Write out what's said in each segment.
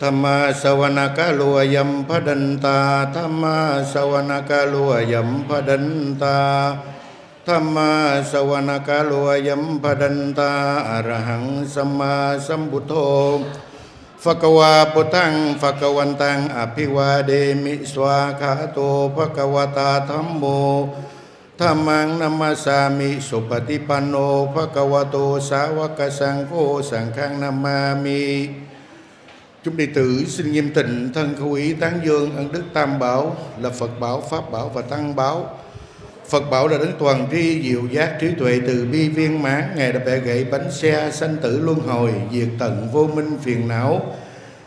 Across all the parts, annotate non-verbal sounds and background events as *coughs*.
ธรรมาสวนกาลัวยัมพดันตาธรรมาสวนกาลัวยัมพดันตาธรรมาสวนกาลัวยัมพดันตาอรหังสัมมาสัมพุทโธภควาปุตังภควันตังอภิวาเดมิสวาคาโตภะควตาธัมโมธรรมังนัมมาสามิสุปฏิปันโนภะควโตสาวกสังโฆสังฆังนามามิ Chúng đệ tử xin nghiêm tịnh thân khẩu ý tán dương ân đức tam bảo là Phật bảo, Pháp bảo và Tăng bảo. Phật bảo là đấng toàn tri, diệu giác, trí tuệ từ bi viên mãn. Ngài đã bẻ gãy bánh xe, sanh tử luân hồi, diệt tận vô minh phiền não.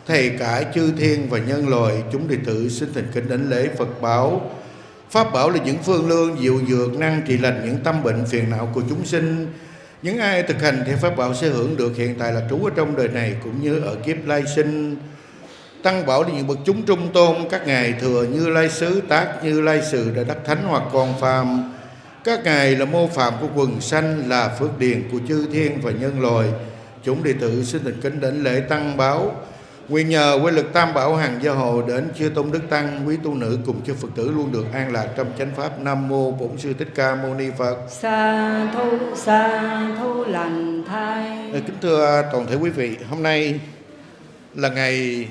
Thầy cả chư thiên và nhân loại, chúng đệ tử xin thành kính đảnh lễ Phật bảo. Pháp bảo là những phương lương diệu dược năng trị lành những tâm bệnh phiền não của chúng sinh. Những ai thực hành theo Pháp bảo sẽ hưởng được hiện tại là trú ở trong đời này cũng như ở kiếp lai sinh. Tăng bảo là những bậc chúng trung tôn, các ngài thừa như lai sứ, tác như lai sự đã đắc thánh hoặc còn phàm. Các ngài là mô phạm của quần sanh, là phước điền của chư thiên và nhân loài Chúng đệ tử xin thành kính đảnh lễ tăng báo Nguyện nhờ quy lực tam bảo hàng gia hộ đến chư tôn đức tăng quý tu nữ cùng chư Phật tử luôn được an lạc trong chánh pháp Nam mô Bổn sư Thích Ca Mâu Ni Phật. sa thu sa thu lành thai Kính thưa toàn thể quý vị, hôm nay là ngày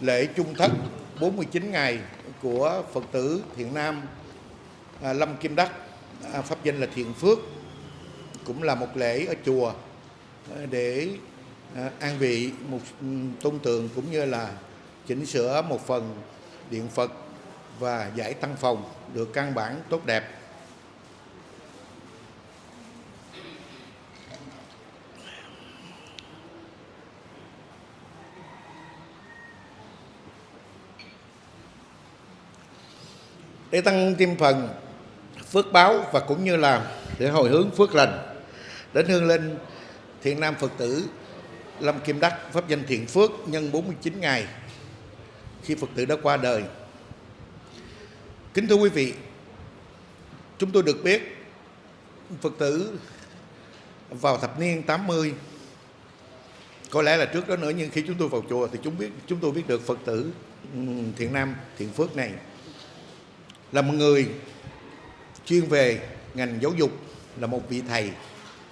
lễ chung thất 49 ngày của Phật tử Thiện Nam à, Lâm Kim Đắc, à, pháp danh là Thiện Phước, cũng là một lễ ở chùa à, để Ờ, an vị một ừ, tôn tượng cũng như là chỉnh sửa một phần điện Phật và giải tăng phòng được căn bản, tốt đẹp. để tăng thêm phần phước báo và cũng như là để hồi hướng phước lành, đến hương linh, thiện nam Phật tử Lâm Kim Đắc pháp danh thiện phước nhân 49 ngày khi Phật tử đã qua đời. Kính thưa quý vị, chúng tôi được biết Phật tử vào thập niên 80 có lẽ là trước đó nữa nhưng khi chúng tôi vào chùa thì chúng biết chúng tôi biết được Phật tử Thiện Nam Thiện Phước này là một người chuyên về ngành giáo dục là một vị thầy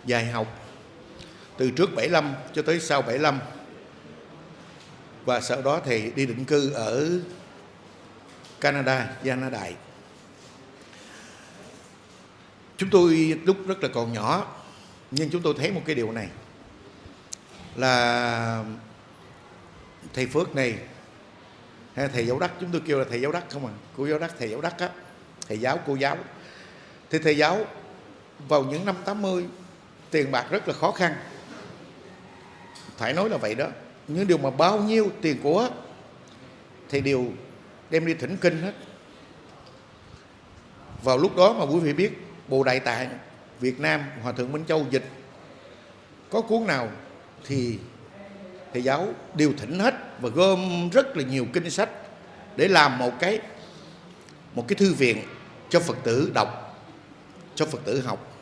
dạy học từ trước 75 cho tới sau 75 và sau đó thì đi định cư ở Canada, Gia Đại. Chúng tôi lúc rất là còn nhỏ nhưng chúng tôi thấy một cái điều này là thầy Phước này hay thầy giáo đắc chúng tôi kêu là thầy giáo đắc không à? Cô giáo đắc thầy giáo đắc á thầy giáo cô giáo. Thì thầy giáo vào những năm 80 tiền bạc rất là khó khăn phải nói là vậy đó. Những điều mà bao nhiêu tiền của thì đều đem đi thỉnh kinh hết. Vào lúc đó mà quý vị biết, bồ đại tạng Việt Nam, Hòa thượng Minh Châu dịch, có cuốn nào thì thầy giáo đều thỉnh hết và gom rất là nhiều kinh sách để làm một cái một cái thư viện cho Phật tử đọc, cho Phật tử học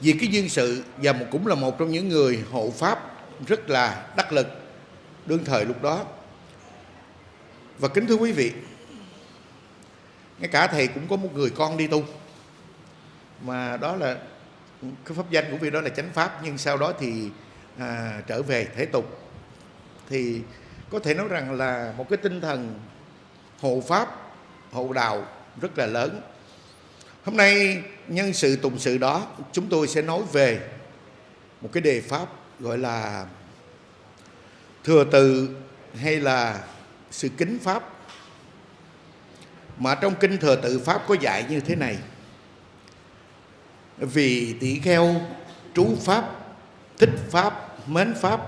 vì cái duyên sự và cũng là một trong những người hộ pháp rất là đắc lực đương thời lúc đó. Và kính thưa quý vị ngay cả thầy cũng có một người con đi tu. Mà đó là cái pháp danh của vị đó là chánh pháp nhưng sau đó thì à, trở về thế tục. Thì có thể nói rằng là một cái tinh thần hộ pháp hộ đạo rất là lớn. Hôm nay nhân sự, tùng sự đó, chúng tôi sẽ nói về một cái đề pháp gọi là thừa từ hay là sự kính pháp. Mà trong kinh thừa tự pháp có dạy như thế này. Vì tỷ kheo trú pháp, thích pháp, mến pháp,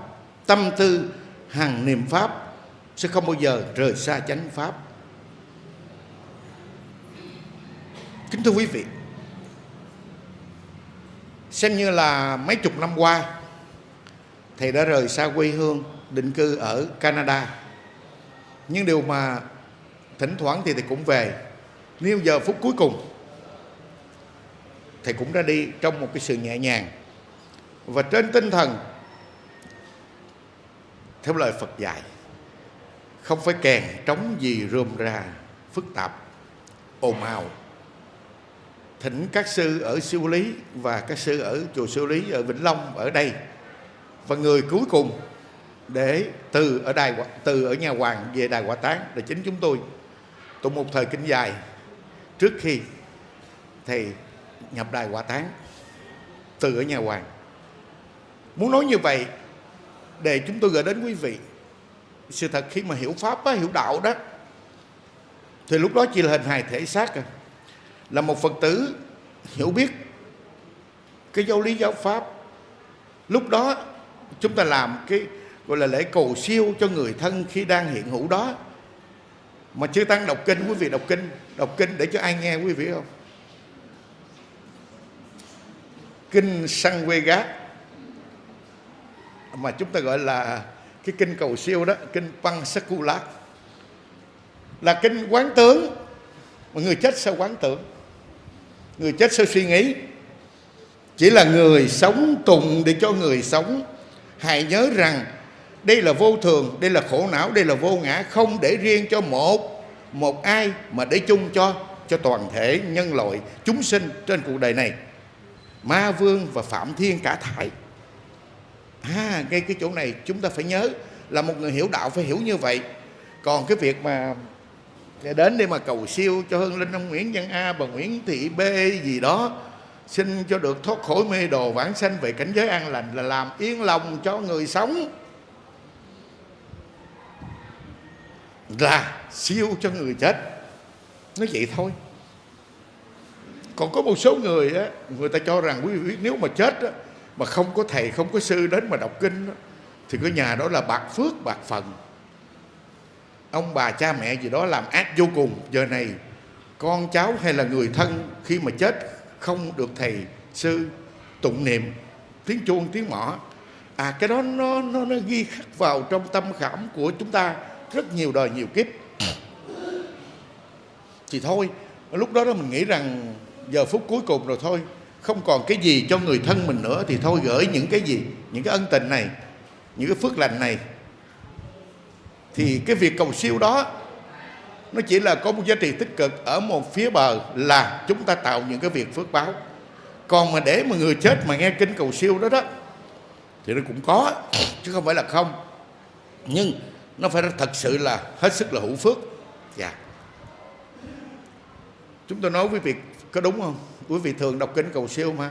tâm tư, hằng niệm pháp sẽ không bao giờ rời xa chánh pháp. Kính thưa quý vị xem như là mấy chục năm qua, thầy đã rời xa quê hương, định cư ở Canada. Nhưng điều mà thỉnh thoảng thì thầy cũng về. Nếu giờ phút cuối cùng, thầy cũng ra đi trong một cái sự nhẹ nhàng. Và trên tinh thần, theo lời Phật dạy, không phải kèn trống gì rôm ra phức tạp, ồn ào thỉnh các sư ở siêu lý và các sư ở chùa siêu lý ở vĩnh long ở đây và người cuối cùng để từ ở đài từ ở nhà hoàng về đài quả tán là chính chúng tôi tụng một thời kinh dài trước khi thầy nhập đài quả tán từ ở nhà hoàng muốn nói như vậy để chúng tôi gửi đến quý vị sự thật khi mà hiểu pháp á, hiểu đạo đó thì lúc đó chỉ là hình hài thể xác à là một phật tử hiểu biết cái giáo lý giáo pháp. Lúc đó chúng ta làm cái gọi là lễ cầu siêu cho người thân khi đang hiện hữu đó. Mà chưa tăng đọc kinh, quý vị đọc kinh đọc kinh để cho ai nghe quý vị không? Kinh sang quê gác. Mà chúng ta gọi là cái kinh cầu siêu đó, kinh Păng lát. Là kinh quán tướng. Mà người chết sao quán tưởng người chết sao suy nghĩ. Chỉ là người sống tùng để cho người sống. Hãy nhớ rằng, đây là vô thường, đây là khổ não, đây là vô ngã, không để riêng cho một một ai mà để chung cho cho toàn thể nhân loại chúng sinh trên cuộc đời này. Ma vương và phạm thiên cả thải. À ngay cái chỗ này chúng ta phải nhớ là một người hiểu đạo phải hiểu như vậy. Còn cái việc mà đến đây mà cầu siêu cho hương linh ông Nguyễn Văn A bà Nguyễn Thị B gì đó. Xin cho được thoát khỏi mê đồ vãng sanh về cảnh giới an lành là làm yên lòng cho người sống. Là siêu cho người chết. Nói vậy thôi. Còn có một số người á người ta cho rằng quý vị biết nếu mà chết á, mà không có thầy không có sư đến mà đọc kinh á, thì cái nhà đó là bạc phước bạc phần ông bà cha mẹ gì đó làm ác vô cùng. Giờ này, con cháu hay là người thân khi mà chết không được thầy sư tụng niệm, tiếng chuông, tiếng mõ à cái đó nó nó nó ghi khắc vào trong tâm khảm của chúng ta rất nhiều đời, nhiều kiếp. Thì thôi, lúc đó đó mình nghĩ rằng giờ phút cuối cùng rồi thôi, không còn cái gì cho người thân mình nữa, thì thôi gửi những cái gì, những cái ân tình này, những cái phước lành này thì cái việc cầu siêu đó, nó chỉ là có một giá trị tích cực ở một phía bờ là chúng ta tạo những cái việc phước báo. Còn mà để mà người chết mà nghe kinh cầu siêu đó đó, thì nó cũng có, chứ không phải là không. Nhưng nó phải thật sự là hết sức là hữu phước. Dạ. Chúng tôi nói với việc có đúng không? Quý vị thường đọc kinh cầu siêu mà.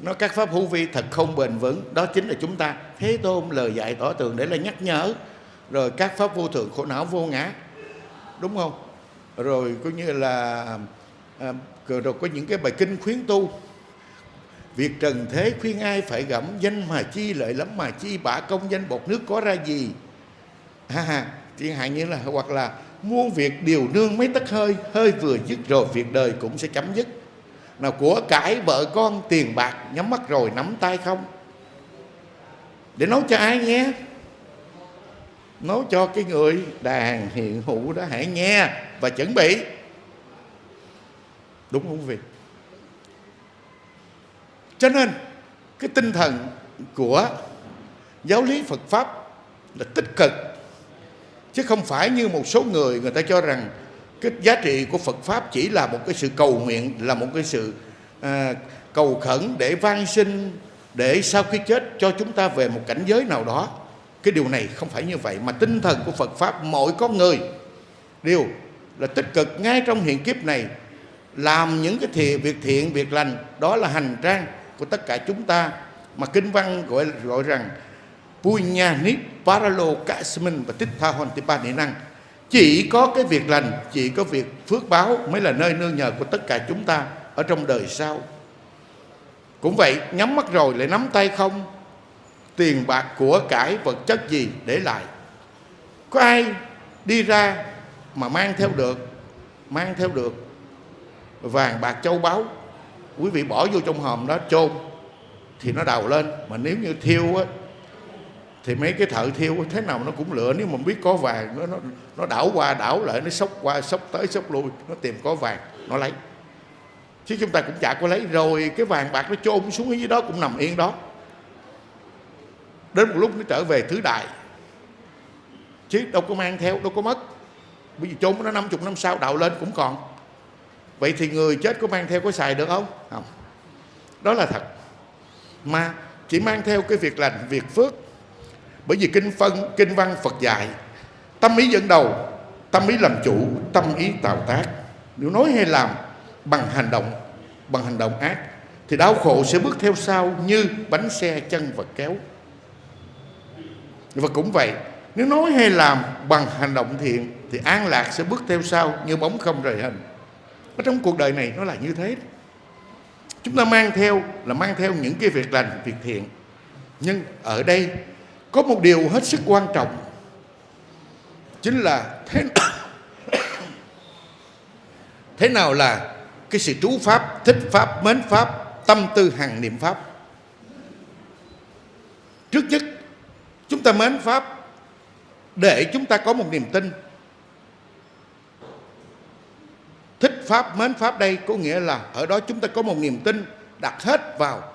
Nó các pháp hữu vi thật không bền vững, đó chính là chúng ta. Thế tôn lời dạy tỏ tường để là nhắc nhở rồi các pháp vô thường khổ não vô ngã đúng không? Rồi coi như là à, rồi có những cái bài kinh khuyến tu. Việc trần thế khuyên ai phải gẫm danh mà chi lợi lắm mà chi bả công danh bột nước có ra gì? Ha ha chẳng hạn như là hoặc là muôn việc điều nương mấy tấc hơi hơi vừa dứt rồi việc đời cũng sẽ chấm dứt. Nào của cải vợ con tiền bạc nhắm mắt rồi nắm tay không? Để nói cho ai nghe nói cho cái người đàn hiện hữu đó hãy nghe và chuẩn bị. Đúng không quý vị? Cho nên cái tinh thần của giáo lý Phật pháp là tích cực chứ không phải như một số người người ta cho rằng cái giá trị của Phật pháp chỉ là một cái sự cầu nguyện là một cái sự à, cầu khẩn để van sinh để sau khi chết cho chúng ta về một cảnh giới nào đó cái điều này không phải như vậy, mà tinh thần của Phật pháp mỗi con người đều là tích cực ngay trong hiện kiếp này, làm những cái thiện, việc thiện, việc lành, đó là hành trang của tất cả chúng ta. Mà kinh văn gọi gọi rằng Punya Nip Paralo Kasmin và Tích Tha Hon Tipa Năng. Chỉ có cái việc lành, chỉ có việc phước báo mới là nơi nương nhờ của tất cả chúng ta ở trong đời sau. Cũng vậy, nhắm mắt rồi lại nắm tay không? Tiền bạc của cải vật chất gì để lại. Có ai đi ra mà mang theo được mang theo được vàng bạc châu báu quý vị bỏ vô trong hòm đó chôn thì nó đào lên. Mà nếu như thiêu á thì mấy cái thợ thiêu thế nào nó cũng lựa. Nếu mà biết có vàng nó nó, nó đảo qua đảo lại nó sốc qua sốc tới sốc lui nó tìm có vàng nó lấy. Chứ chúng ta cũng chả có lấy. Rồi cái vàng bạc nó chôn xuống dưới đó cũng nằm yên đó đến một lúc nó trở về thứ đại chứ đâu có mang theo, đâu có mất. Bây giờ chôn nó 50 năm sau đạo lên cũng còn. Vậy thì người chết có mang theo có xài được không? Không. Đó là thật. Mà chỉ mang theo cái việc lành, việc phước. Bởi vì kinh phân, kinh văn phật dạy, tâm ý dẫn đầu, tâm ý làm chủ, tâm ý tạo tác. Nếu nói hay làm bằng hành động, bằng hành động ác, thì đau khổ sẽ bước theo sau như bánh xe chân vật kéo và cũng vậy, nếu nói hay làm bằng hành động thiện, thì an lạc sẽ bước theo sau như bóng không rời hình. Ở trong cuộc đời này nó là như thế. Chúng ta mang theo là mang theo những cái việc lành, việc thiện. Nhưng ở đây có một điều hết sức quan trọng, chính là thế *coughs* thế nào là cái sự trú pháp, thích pháp, mến pháp, tâm tư hằng niệm pháp. Trước nhất chúng ta mến pháp, để chúng ta có một niềm tin. Thích pháp, mến pháp đây có nghĩa là ở đó chúng ta có một niềm tin đặt hết vào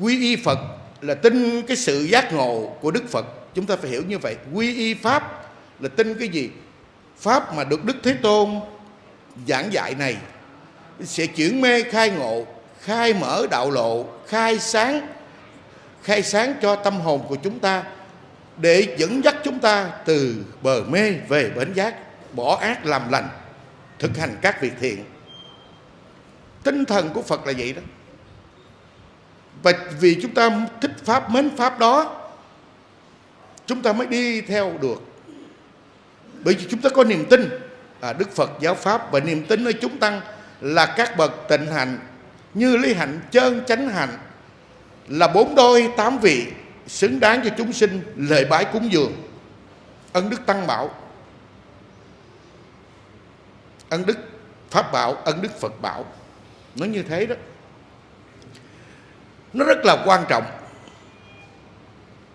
quy y phật, là tin cái sự giác ngộ của đức phật. Chúng ta phải hiểu như vậy. Quy y pháp là tin cái gì? Pháp mà được đức thế tôn giảng dạy này sẽ chuyển mê, khai ngộ, khai mở đạo lộ, khai sáng khai sáng cho tâm hồn của chúng ta để dẫn dắt chúng ta từ bờ mê về bến giác bỏ ác làm lành thực hành các việc thiện. Tinh thần của phật là vậy đó. Và vì chúng ta thích pháp mến pháp đó chúng ta mới đi theo được. Bởi vì chúng ta có niềm tin à, đức phật giáo pháp và niềm tin ở chúng tăng là các bậc tịnh hạnh như lý hạnh chơn chánh hạnh là bốn đôi tám vị xứng đáng cho chúng sinh lệ bái cúng dường. Ân đức tăng bảo. Ân đức pháp bảo, ân đức phật bảo. Nó như thế đó. Nó rất là quan trọng.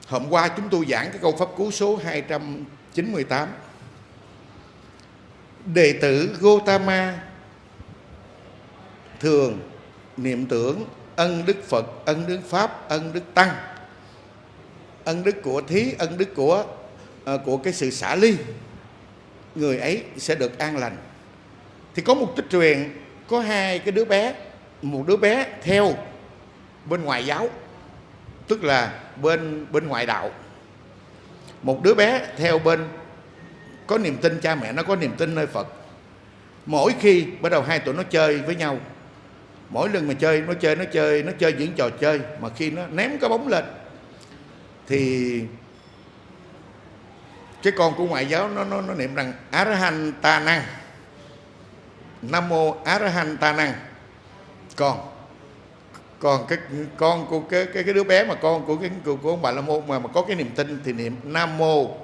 Hôm qua chúng tôi giảng cái câu pháp cú số 298 đệ tử Gotama thường niệm tưởng ân đức Phật, ân đức Pháp, ân đức Tăng, ân đức của thí, ân đức của à, của cái sự xả ly. Người ấy sẽ được an lành. Thì có một tích truyền, có hai cái đứa bé, một đứa bé theo bên ngoài giáo, tức là bên bên ngoại đạo. Một đứa bé theo bên, có niềm tin, cha mẹ nó có niềm tin nơi Phật. Mỗi khi bắt đầu hai tụi nó chơi với nhau mỗi lần mà chơi nó chơi nó chơi nó chơi những trò chơi mà khi nó ném cái bóng lên thì cái con của ngoại giáo nó nó nó niệm rằng Arahan Ta Năng Nam mô Arahan Ta Năng còn còn cái con của cái cái cái đứa bé mà con của cái của, của ông bà la môn mà mà có cái niềm tin thì niệm Nam mô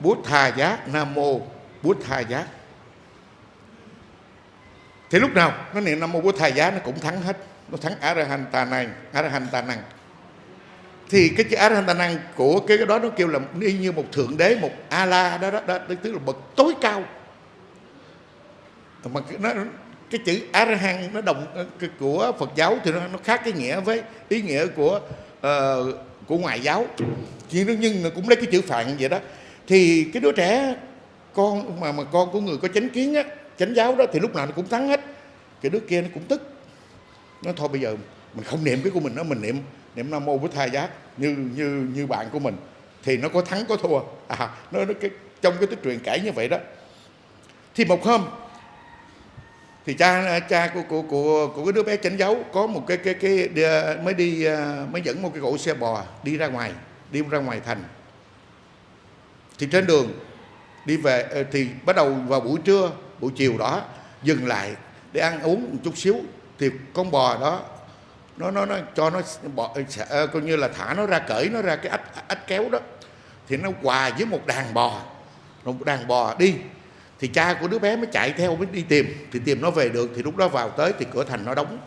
Bút Tha Giác Nam mô Bút Tha Giác thì lúc nào? Nó niệm Nam mô Bút thầy giá nó cũng thắng hết. Nó thắng Arahan Ta Năng Arahan Ta Năng thì cái chữ Arahantanang của cái đó nó kêu là y như một thượng đế một a la đó, đó đó tức là bậc tối cao. Mà nó cái chữ arahant nó đồng của Phật giáo thì nó, nó khác cái nghĩa với ý nghĩa của uh, của ngoại giáo. Nhưng nhưng cũng lấy cái chữ phạn vậy đó. Thì cái đứa trẻ con mà mà con của người có chánh kiến á chánh giáo đó thì lúc nào nó cũng thắng hết. Cái đứa kia nó cũng tức. Nó thôi bây giờ mình không niệm cái của mình đó mình niệm niệm nam mô bổn thai giác như như như bạn của mình. Thì nó có thắng có thua. À nó, nó cái trong cái tích truyền kể như vậy đó. Thì một hôm thì cha cha của của của của cái đứa bé chánh giáo có một cái cái cái đi, mới đi à, mới dẫn một cái cỗ xe bò đi ra ngoài đi ra ngoài thành. Thì trên đường đi về ờ, thì bắt đầu vào buổi trưa buổi chiều đó dừng lại để ăn uống một chút xíu thì con bò đó nó nó nó cho nó bò, ờ, coi như là thả nó ra cởi nó ra cái ách ách kéo đó. Thì nó hòa với một đàn bò một đàn bò đi. Thì cha của đứa bé mới chạy theo mới đi tìm. Thì tìm nó về được thì lúc đó vào tới thì cửa thành nó đóng.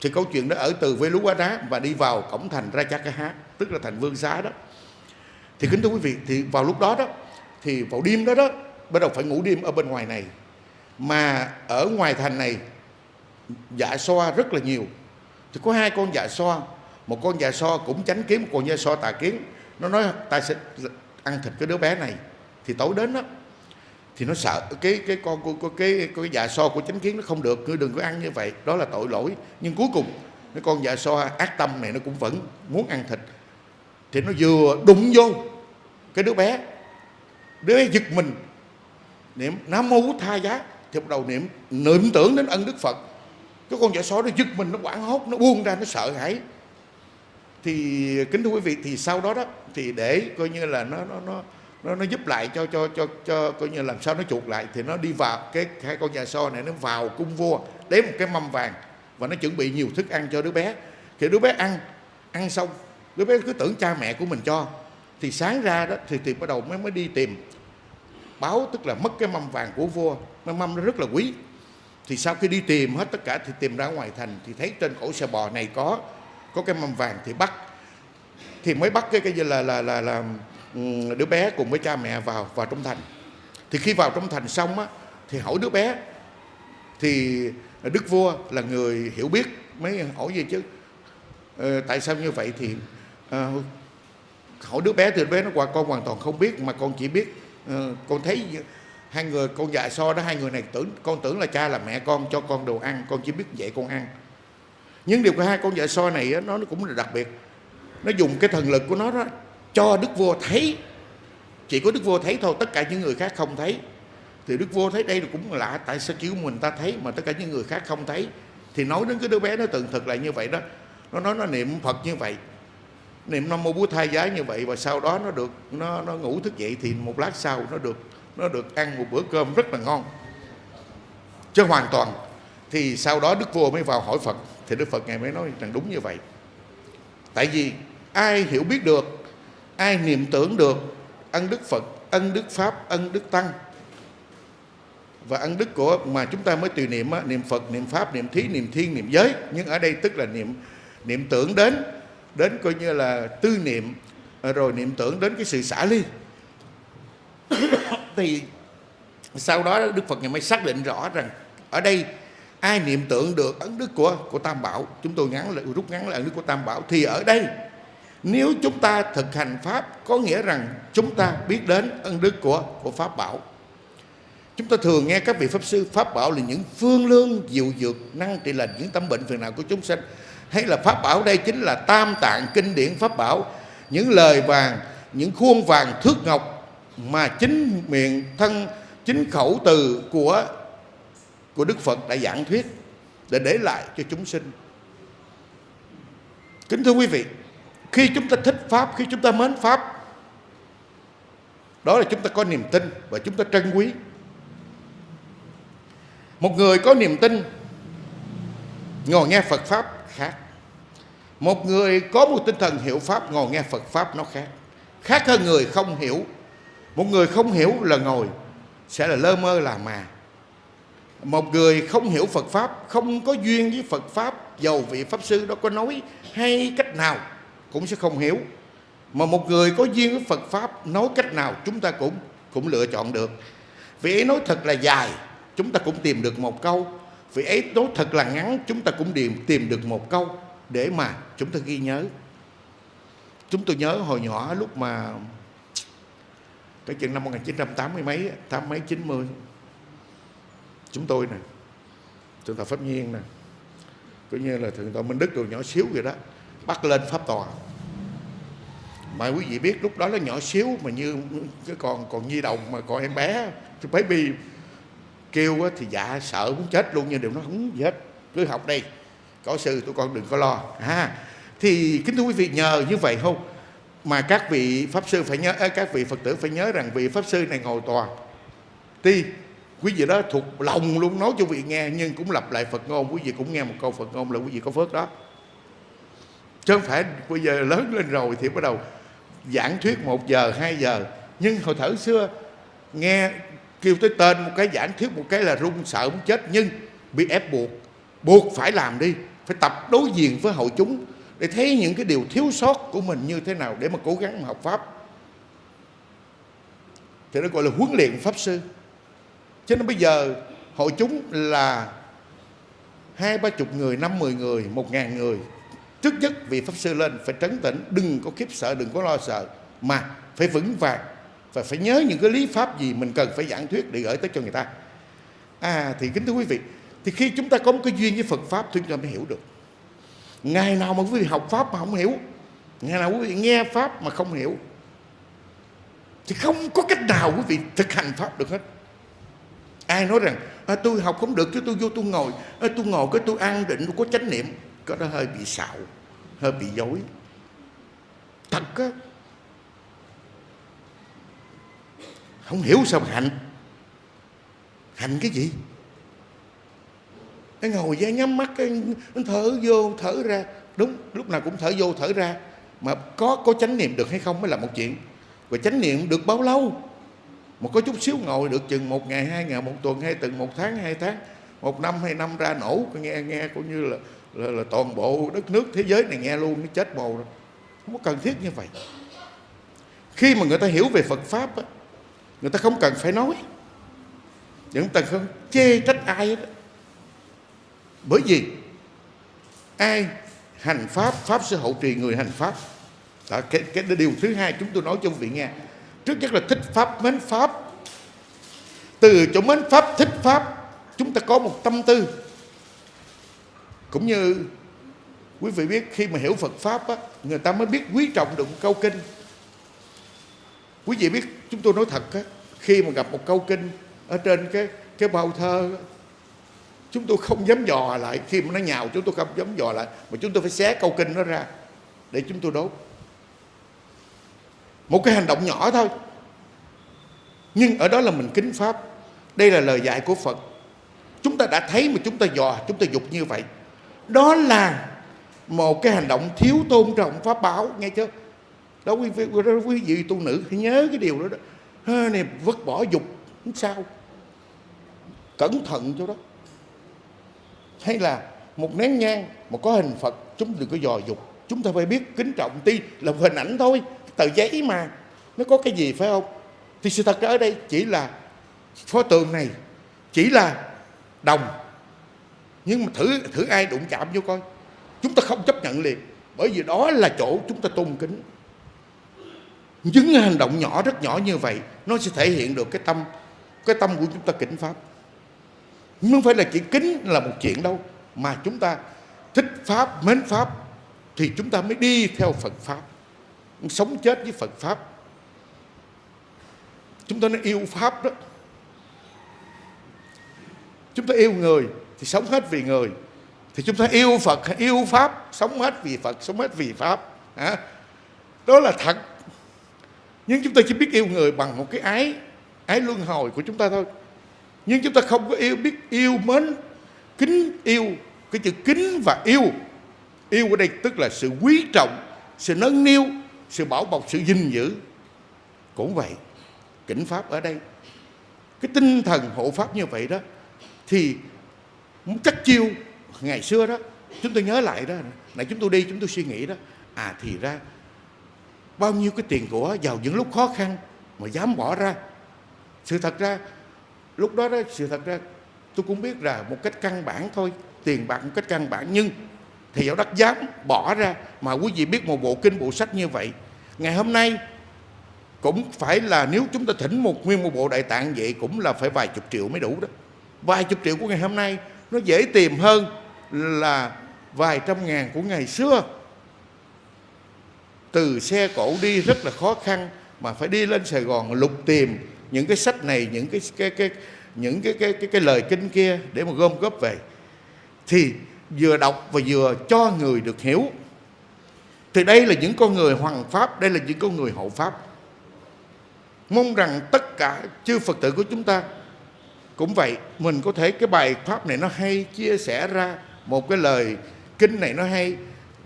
Thì câu chuyện đó ở từ với lú quá đá và đi vào cổng thành ra cha cái hát tức là thành vương xá đó. Thì kính thưa quý vị thì vào lúc đó đó thì vào đêm đó đó bắt đầu phải ngủ đêm ở bên ngoài này. Mà ở ngoài thành này dạ xoa rất là nhiều. Thì có hai con dạ soa, một con dạ soa cũng tránh kiếm một con dạ soa tà kiến. Nó nói ta sẽ ăn thịt cái đứa bé này. Thì tối đến đó thì nó sợ cái cái con của cái, cái cái dạ so của chánh kiến nó không được ngươi đừng có ăn như vậy. Đó là tội lỗi. Nhưng cuối cùng cái con dạ so ác tâm này nó cũng vẫn muốn ăn thịt. Thì nó vừa đụng vô cái đứa bé. Đứa bé giật mình niệm. Nam mô bút tha giá. Thì bắt đầu niệm. Niệm tưởng đến ân đức phật. Cái con dạ sói nó giật mình, nó quảng hốt, nó buông ra, nó sợ hãi. Thì, kính thưa quý vị, thì sau đó đó, thì để coi như là nó nó nó nó nó giúp lại cho cho cho cho coi như làm sao nó chuột lại, thì nó đi vào cái hai con dạ so này, nó vào cung vua lấy một cái mâm vàng và nó chuẩn bị nhiều thức ăn cho đứa bé. Thì đứa bé ăn ăn xong, đứa bé cứ tưởng cha mẹ của mình cho. Thì sáng ra đó, thì thì bắt đầu mới mới đi tìm báo tức là mất cái mâm vàng của vua. Cái mâm nó rất là quý. Thì sau khi đi tìm hết tất cả thì tìm ra ngoài thành thì thấy trên cổ xe bò này có có cái mâm vàng thì bắt. Thì mới bắt cái cái gì là là là là ừ, đứa bé cùng với cha mẹ vào vào trong thành. Thì khi vào trong thành xong á thì hỏi đứa bé thì đức vua là người hiểu biết mới hỏi gì chứ ờ, tại sao như vậy thì ờ, hỏi đứa bé thì đứa bé nó qua con hoàn toàn không biết mà con chỉ biết Ờ, con thấy hai người, con dạy so đó, hai người này tưởng, con tưởng là cha là mẹ con, cho con đồ ăn, con chỉ biết dạy con ăn. Nhưng điều của hai con dạy so này nó cũng là đặc biệt. Nó dùng cái thần lực của nó đó, cho đức vua thấy. Chỉ có đức vua thấy thôi, tất cả những người khác không thấy. Thì đức vua thấy đây cũng lạ, tại sao chỉ mình ta thấy mà tất cả những người khác không thấy? Thì nói đến cái đứa bé nó từng thực là như vậy đó. Nó nói nó niệm phật như vậy niệm nam mô bố thai giá như vậy và sau đó nó được, nó nó ngủ thức dậy thì một lát sau nó được nó được ăn một bữa cơm rất là ngon. Chứ hoàn toàn. Thì sau đó đức vua mới vào hỏi phật. Thì đức phật ngài mới nói rằng đúng như vậy. Tại vì ai hiểu biết được, ai niệm tưởng được, ân đức phật, ân đức pháp, ân đức tăng, và ân đức của mà chúng ta mới tùy niệm niệm phật, niệm pháp, niệm thí, niệm thiên, niệm giới. Nhưng ở đây tức là niệm niệm tưởng đến đến coi như là tư niệm à, rồi niệm tưởng đến cái sự xả ly. *coughs* Thì sau đó đức phật ngày mới xác định rõ rằng ở đây ai niệm tưởng được ấn đức của của tam bảo, chúng tôi ngắn lại rút ngắn lại ấn đức của tam bảo, thì ở đây nếu chúng ta thực hành pháp, có nghĩa rằng chúng ta biết đến ân đức của của pháp bảo. Chúng ta thường nghe các vị pháp sư, pháp bảo là những phương lương diệu dược, năng trị lành, những tâm bệnh phiền não của chúng sanh hay là pháp bảo đây chính là tam tạng kinh điển pháp bảo những lời vàng những khuôn vàng thước ngọc mà chính miệng thân chính khẩu từ của của Đức Phật đã giảng thuyết để để lại cho chúng sinh. Kính thưa quý vị, khi chúng ta thích Pháp, khi chúng ta mến Pháp, đó là chúng ta có niềm tin và chúng ta trân quý. Một người có niềm tin ngồi nghe Phật Pháp khác. Một người có một tinh thần hiểu Pháp, ngồi nghe Phật Pháp nó khác. Khác hơn người không hiểu. Một người không hiểu là ngồi, sẽ là lơ mơ là mà một người không hiểu Phật Pháp, Không có duyên với Phật Pháp Dầu vị Pháp Sư đó có nói hay cách nào Cũng sẽ không hiểu Mà một người có duyên với Phật Pháp, Nói cách nào chúng ta cũng cũng lựa chọn được vì ấy nói thật là dài, Chúng ta cũng tìm được một câu vì ấy nói thật là ngắn Chúng ta cũng tìm, tìm được một câu Để mà chúng ta ghi nhớ. Chúng tôi nhớ hồi nhỏ lúc mà Cái chuyện năm 1980 mấy Tám mấy 90 chúng tôi nè thượng tọa pháp nhiên nè cũng như là thượng tọa minh đức đồ nhỏ xíu vậy đó bắt lên pháp tòa. Mà quý vị biết lúc đó nó nhỏ xíu mà như cái còn còn nhi đồng mà còn em bé baby kêu thì dạ sợ muốn chết luôn nhưng đều nó không gì hết cứ học đây có sư tụi con đừng có lo. À, thì kính thưa quý vị nhờ như vậy không mà các vị pháp sư phải nhớ à, các vị phật tử phải nhớ rằng vị pháp sư này ngồi tòa. Ti quý vị đó thuộc lòng luôn nói cho quý vị nghe nhưng cũng lặp lại Phật ngôn quý vị cũng nghe một câu Phật ngôn là quý vị có phước đó. Chứ không phải bây giờ lớn lên rồi thì bắt đầu giảng thuyết một giờ hai giờ. Nhưng hồi thở xưa nghe kêu tới tên một cái giảng thuyết một cái là run sợ muốn chết nhưng bị ép buộc buộc phải làm đi phải tập đối diện với hội chúng để thấy những cái điều thiếu sót của mình như thế nào để mà cố gắng học pháp thì nó gọi là huấn luyện pháp sư cho nên bây giờ hội chúng là hai ba chục người, năm mười người, một ngàn người. Trước nhất vị Pháp Sư lên phải trấn tĩnh, đừng có khiếp sợ, đừng có lo sợ. mà phải vững vàng và phải nhớ những cái lý pháp gì mình cần phải giảng thuyết để gửi tới cho người ta. À thì kính thưa quý vị thì khi chúng ta có một cái duyên với Phật pháp thì chúng ta mới hiểu được. Ngày nào mà quý vị học pháp mà không hiểu ngày nào quý vị nghe pháp mà không hiểu thì không có cách nào quý vị thực hành pháp được hết. Ai nói rằng à, tôi học không được chứ tôi vô tôi ngồi à, tôi ngồi cái tôi an định tôi có chánh niệm. Có đó hơi bị xạo hơi bị dối. Thật á không hiểu sao mà hành. Hành cái gì? Cái ngồi ra nhắm mắt cái thở vô thở ra. Đúng lúc nào cũng thở vô thở ra. Mà có có chánh niệm được hay không mới là một chuyện. Và chánh niệm được bao lâu? Mà có chút xíu ngồi được chừng một ngày hai ngày một tuần hay từng một tháng hai tháng. Một năm hai năm ra nổ nghe nghe cũng như là là, là toàn bộ đất nước thế giới này nghe luôn nó chết bồ rồi. Không có cần thiết như vậy. Khi mà người ta hiểu về Phật pháp á, người ta không cần phải nói. Những ta không chê trách ai hết bởi vì ai hành pháp pháp sẽ hậu trì người hành pháp. Đó, cái, cái điều thứ hai chúng tôi nói cho quý vị nghe. Trước nhất là thích pháp mến pháp. Từ chỗ mến pháp thích pháp chúng ta có một tâm tư. Cũng như quý vị biết khi mà hiểu Phật pháp á, người ta mới biết quý trọng được câu kinh. Quý vị biết chúng tôi nói thật á, khi mà gặp một câu kinh ở trên cái cái bao thơ chúng tôi không dám dò lại. Khi mà nó nhào chúng tôi không dám dò lại. Mà chúng tôi phải xé câu kinh nó ra để chúng tôi đốt. Một cái hành động nhỏ thôi. Nhưng ở đó là mình kính pháp. Đây là lời dạy của phật. Chúng ta đã thấy mà chúng ta dò chúng ta dục như vậy. Đó là một cái hành động thiếu tôn trọng pháp báo nghe chưa? Đó quý vị, quý vị tu nữ hãy nhớ cái điều đó đó. À, này vứt bỏ dục không sao. Cẩn thận cho đó. Hay là một nén nhang mà có hình phật chúng đừng có dò dục. Chúng ta phải biết kính trọng ti là hình ảnh thôi. Tờ giấy mà. Nó có cái gì phải không? Thì sự thật ở đây chỉ là pho tượng này chỉ là đồng. Nhưng mà thử thử ai đụng chạm vô coi. Chúng ta không chấp nhận liền. Bởi vì đó là chỗ chúng ta tôn kính những hành động nhỏ, rất nhỏ như vậy, nó sẽ thể hiện được cái tâm cái tâm của chúng ta kính pháp. Không phải là chỉ kính là một chuyện đâu, mà chúng ta thích pháp, mến pháp, thì chúng ta mới đi theo Phật pháp, sống chết với Phật pháp. Chúng ta nên yêu pháp đó. Chúng ta yêu người thì sống hết vì người, thì chúng ta yêu Phật, yêu pháp, sống hết vì Phật, sống hết vì pháp đó là thật nhưng chúng ta chỉ biết yêu người bằng một cái ái ái luân hồi của chúng ta thôi. Nhưng chúng ta không có yêu, biết yêu mến, kính yêu, cái chữ kính và yêu. Yêu ở đây tức là sự quý trọng, sự nâng niu, sự bảo bọc, sự gìn giữ. Cũng vậy kính pháp ở đây, cái tinh thần hộ pháp như vậy đó, thì chắc chiêu ngày xưa đó, chúng tôi nhớ lại đó này chúng tôi đi, chúng tôi suy nghĩ đó à thì ra bao nhiêu cái tiền của vào những lúc khó khăn mà dám bỏ ra. Sự thật ra, lúc đó đó, sự thật ra, tôi cũng biết là một cách căn bản thôi, tiền bạc một cách căn bản. Nhưng thì giáo đắc dám bỏ ra mà quý vị biết một bộ kinh, bộ sách như vậy. Ngày hôm nay cũng phải là nếu chúng ta thỉnh một nguyên một bộ đại tạng vậy cũng là phải vài chục triệu mới đủ đó. Vài chục triệu của ngày hôm nay nó dễ tìm hơn là vài trăm ngàn của ngày xưa từ xe cổ đi rất là khó khăn mà phải đi lên Sài Gòn lục tìm những cái sách này những cái cái cái những cái cái cái, cái lời kinh kia để mà gom góp về. Thì vừa đọc và vừa cho người được hiểu. Thì đây là những con người hoàng pháp đây là những con người hậu pháp. Mong rằng tất cả chư phật tử của chúng ta cũng vậy mình có thể cái bài pháp này nó hay chia sẻ ra một cái lời kinh này nó hay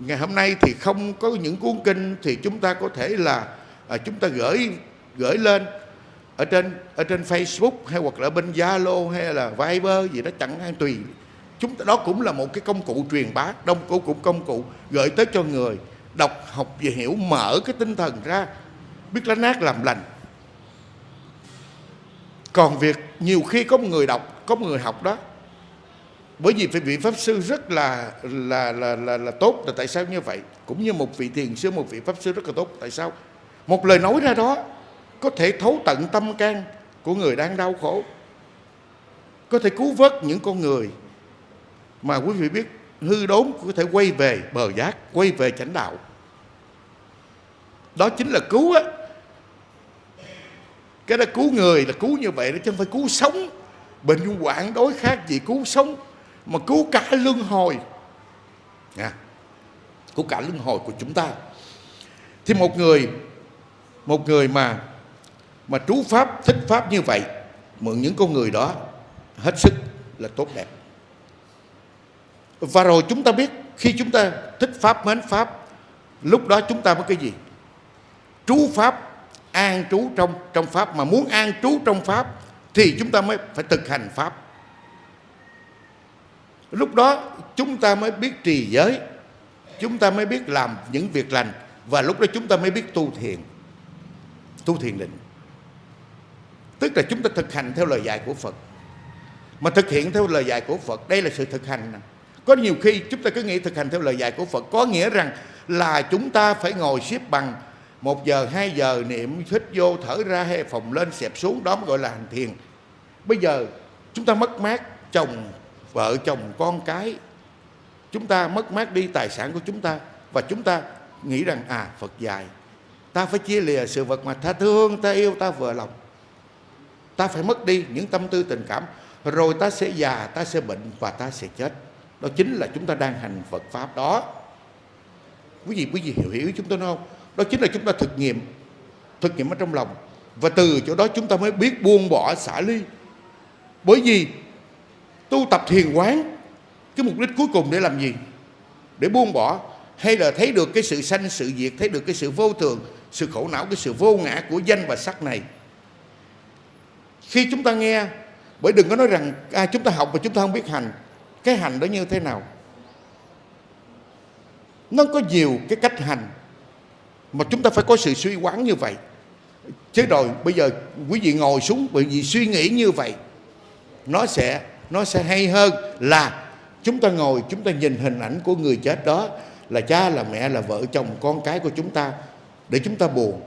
ngày hôm nay thì không có những cuốn kinh thì chúng ta có thể là à, chúng ta gửi gửi lên ở trên ở trên Facebook hay hoặc là bên Zalo hay là Viber gì đó chẳng hạn tùy. Chúng ta đó cũng là một cái công cụ truyền bá đông cổ cũng công cụ gửi tới cho người đọc học và hiểu mở cái tinh thần ra biết lá nát làm lành. Còn việc nhiều khi có một người đọc có một người học đó bởi vì vị pháp sư rất là là là là, là tốt là tại sao như vậy? Cũng như một vị thiền sư một vị pháp sư rất là tốt tại sao? Một lời nói ra đó có thể thấu tận tâm can của người đang đau khổ. Có thể cứu vớt những con người mà quý vị biết hư đốn có thể quay về bờ giác quay về chánh đạo. Đó chính là cứu á. Cái đó cứu người là cứu như vậy đó chứ không phải cứu sống. Bệnh quản đối khác gì cứu sống mà cứu cả luân hồi. Nha. Cứu cả luân hồi của chúng ta. Thì một người một người mà mà trú pháp, thích pháp như vậy, mượn những con người đó, hết sức là tốt đẹp. Và rồi chúng ta biết khi chúng ta thích pháp, mến pháp, lúc đó chúng ta mới cái gì? Trú pháp, an trú trong trong pháp. Mà muốn an trú trong pháp thì chúng ta mới phải thực hành pháp lúc đó chúng ta mới biết trì giới, chúng ta mới biết làm những việc lành, và lúc đó chúng ta mới biết tu thiền tu thiền định. Tức là chúng ta thực hành theo lời dạy của Phật. Mà thực hiện theo lời dạy của Phật, đây là sự thực hành có nhiều khi chúng ta cứ nghĩ thực hành theo lời dạy của Phật có nghĩa rằng là chúng ta phải ngồi xếp bằng một giờ, hai giờ, niệm, hít vô, thở ra, hay phòng lên, xẹp xuống, đó mới gọi là hành thiền. Bây giờ chúng ta mất mát chồng vợ chồng con cái. Chúng ta mất mát đi tài sản của chúng ta và chúng ta nghĩ rằng à Phật dạy, ta phải chia lìa sự vật mà ta thương, ta yêu, ta vừa lòng. Ta phải mất đi những tâm tư tình cảm, rồi ta sẽ già, ta sẽ bệnh và ta sẽ chết. Đó chính là chúng ta đang hành Phật pháp đó. Quý vị quý vị hiểu hiểu chúng tôi nói không? Đó chính là chúng ta thực nghiệm thực nghiệm ở trong lòng. Và từ chỗ đó chúng ta mới biết buông bỏ xả ly. Bởi vì tu tập thiền quán cái mục đích cuối cùng để làm gì? Để buông bỏ. Hay là thấy được cái sự sanh sự diệt thấy được cái sự vô thường sự khổ não cái sự vô ngã của danh và sắc này. Khi chúng ta nghe bởi đừng có nói rằng à, chúng ta học mà chúng ta không biết hành cái hành đó như thế nào? Nó có nhiều cái cách hành mà chúng ta phải có sự suy quán như vậy. Chứ rồi bây giờ quý vị ngồi xuống bởi vì suy nghĩ như vậy nó sẽ nó sẽ hay hơn là chúng ta ngồi chúng ta nhìn hình ảnh của người chết đó là cha là mẹ là vợ chồng con cái của chúng ta để chúng ta buồn.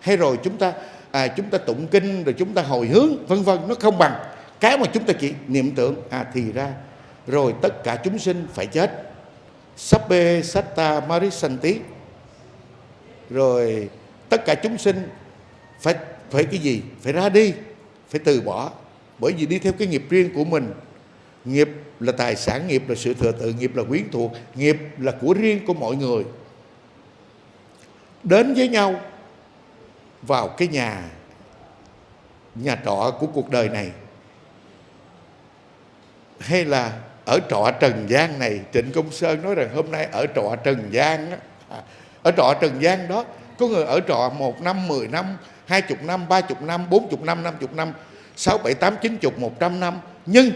Hay rồi chúng ta à, chúng ta tụng kinh rồi chúng ta hồi hướng vân vân nó không bằng. Cái mà chúng ta chỉ niệm tưởng à thì ra rồi tất cả chúng sinh phải chết. Sabbe Satta Marisanti. Rồi tất cả chúng sinh phải phải cái gì? Phải ra đi phải từ bỏ. Bởi vì đi theo cái nghiệp riêng của mình nghiệp là tài sản nghiệp là sự thừa tự nghiệp là quyến thuộc nghiệp là của riêng của mọi người đến với nhau vào cái nhà nhà trọ của cuộc đời này hay là ở trọ Trần gian này Trịnh Công Sơn nói rằng hôm nay ở trọ Trần gian á, à, ở trọ Trần gian đó có người ở trọ một năm, mười năm, hai chục năm, ba chục năm, bốn chục năm, năm chục năm, sáu, bảy, tám, chín chục, một trăm năm. Nhưng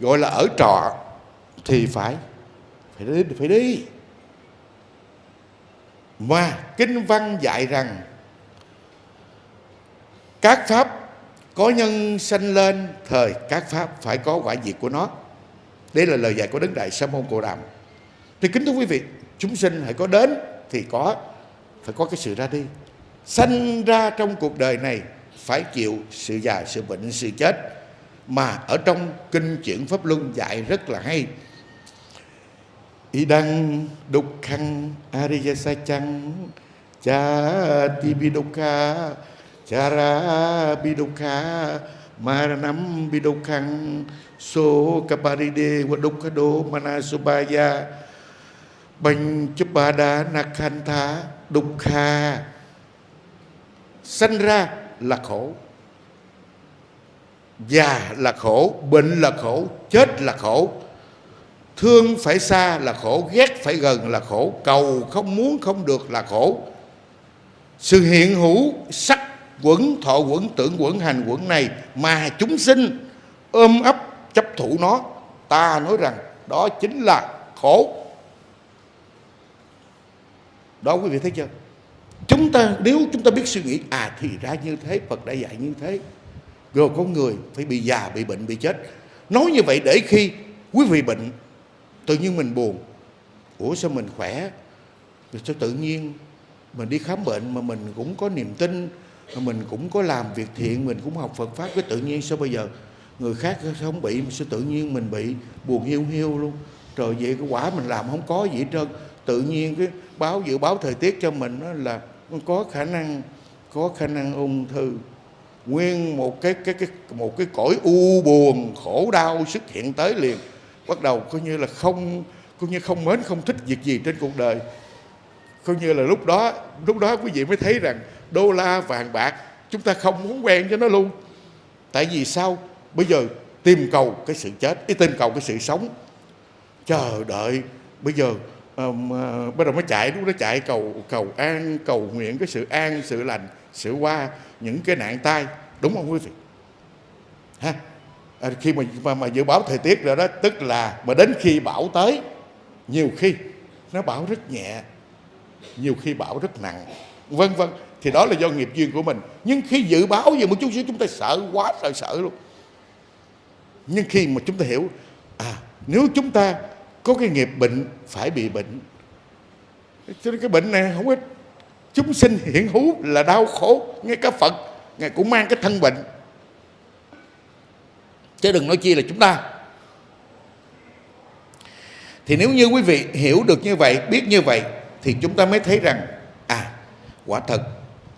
gọi là ở trọ thì phải phải đi, phải đi. Mà kinh văn dạy rằng các pháp có nhân sanh lên thời các pháp phải có quả diệt của nó. Đây là lời dạy của Đức Đại Sa môn Cồ Đàm. Thì kính thưa quý vị, chúng sinh hãy có đến thì có phải có cái sự ra đi sanh ra trong cuộc đời này phải chịu sự già sự bệnh sự chết mà ở trong kinh chuyển pháp luân dạy rất là hay. Y đăng đục khăn ariya sa chăng cha ti bidukha chara bidukha, maranam khăn so kaparide wa dukkado manasubaya Bành chấp ba đà nạc hành đục kha Sanh ra là khổ. Già là khổ, Bệnh là khổ, Chết là khổ. Thương phải xa là khổ, Ghét phải gần là khổ. Cầu không muốn không được là khổ. Sự hiện hữu, sắc, quẩn, thọ quẩn, tưởng quẩn, hành quẩn này Mà chúng sinh ôm ấp, chấp thủ nó, Ta nói rằng đó chính là khổ. Đó quý vị thấy chưa? Chúng ta, nếu chúng ta biết suy nghĩ à thì ra như thế, Phật đã dạy như thế rồi có người phải bị già, bị bệnh, bị chết. Nói như vậy để khi quý vị bệnh, tự nhiên mình buồn. Ủa sao mình khỏe? Rồi sao tự nhiên mình đi khám bệnh mà mình cũng có niềm tin, mà mình cũng có làm việc thiện, mình cũng học Phật pháp, cái tự nhiên sao bây giờ? Người khác không bị, mà sao tự nhiên mình bị buồn hiu hiu luôn? Trời, vậy cái quả mình làm không có gì hết trơn. Tự nhiên cái báo dự báo thời tiết cho mình là có khả năng, có khả năng ung thư nguyên một cái cái cái một cái cõi u buồn khổ đau xuất hiện tới liền. Bắt đầu coi như là không coi như không mến không thích việc gì trên cuộc đời. Coi như là lúc đó lúc đó quý vị mới thấy rằng đô la vàng bạc chúng ta không muốn quen cho nó luôn. Tại vì sao? Bây giờ tìm cầu cái sự chết ý tìm cầu cái sự sống. Chờ đợi bây giờ um, uh, bắt đầu mới chạy lúc đó chạy cầu cầu an cầu nguyện cái sự an sự lành sự qua những cái nạn tai đúng không quý vị? Ha. À, khi mà, mà mà dự báo thời tiết rồi đó tức là mà đến khi bão tới nhiều khi nó bão rất nhẹ nhiều khi bão rất nặng vân vân. Thì đó là do nghiệp duyên của mình. Nhưng khi dự báo về một chút xíu chúng ta sợ quá sợ sợ luôn. Nhưng khi mà chúng ta hiểu à nếu chúng ta có cái nghiệp bệnh phải bị bệnh. Cho nên cái bệnh này không ít chúng sinh hiện hữu là đau khổ. Ngay cả Phật, ngài cũng mang cái thân bệnh. Chứ đừng nói chi là chúng ta. Thì nếu như quý vị hiểu được như vậy, biết như vậy, thì chúng ta mới thấy rằng à quả thật,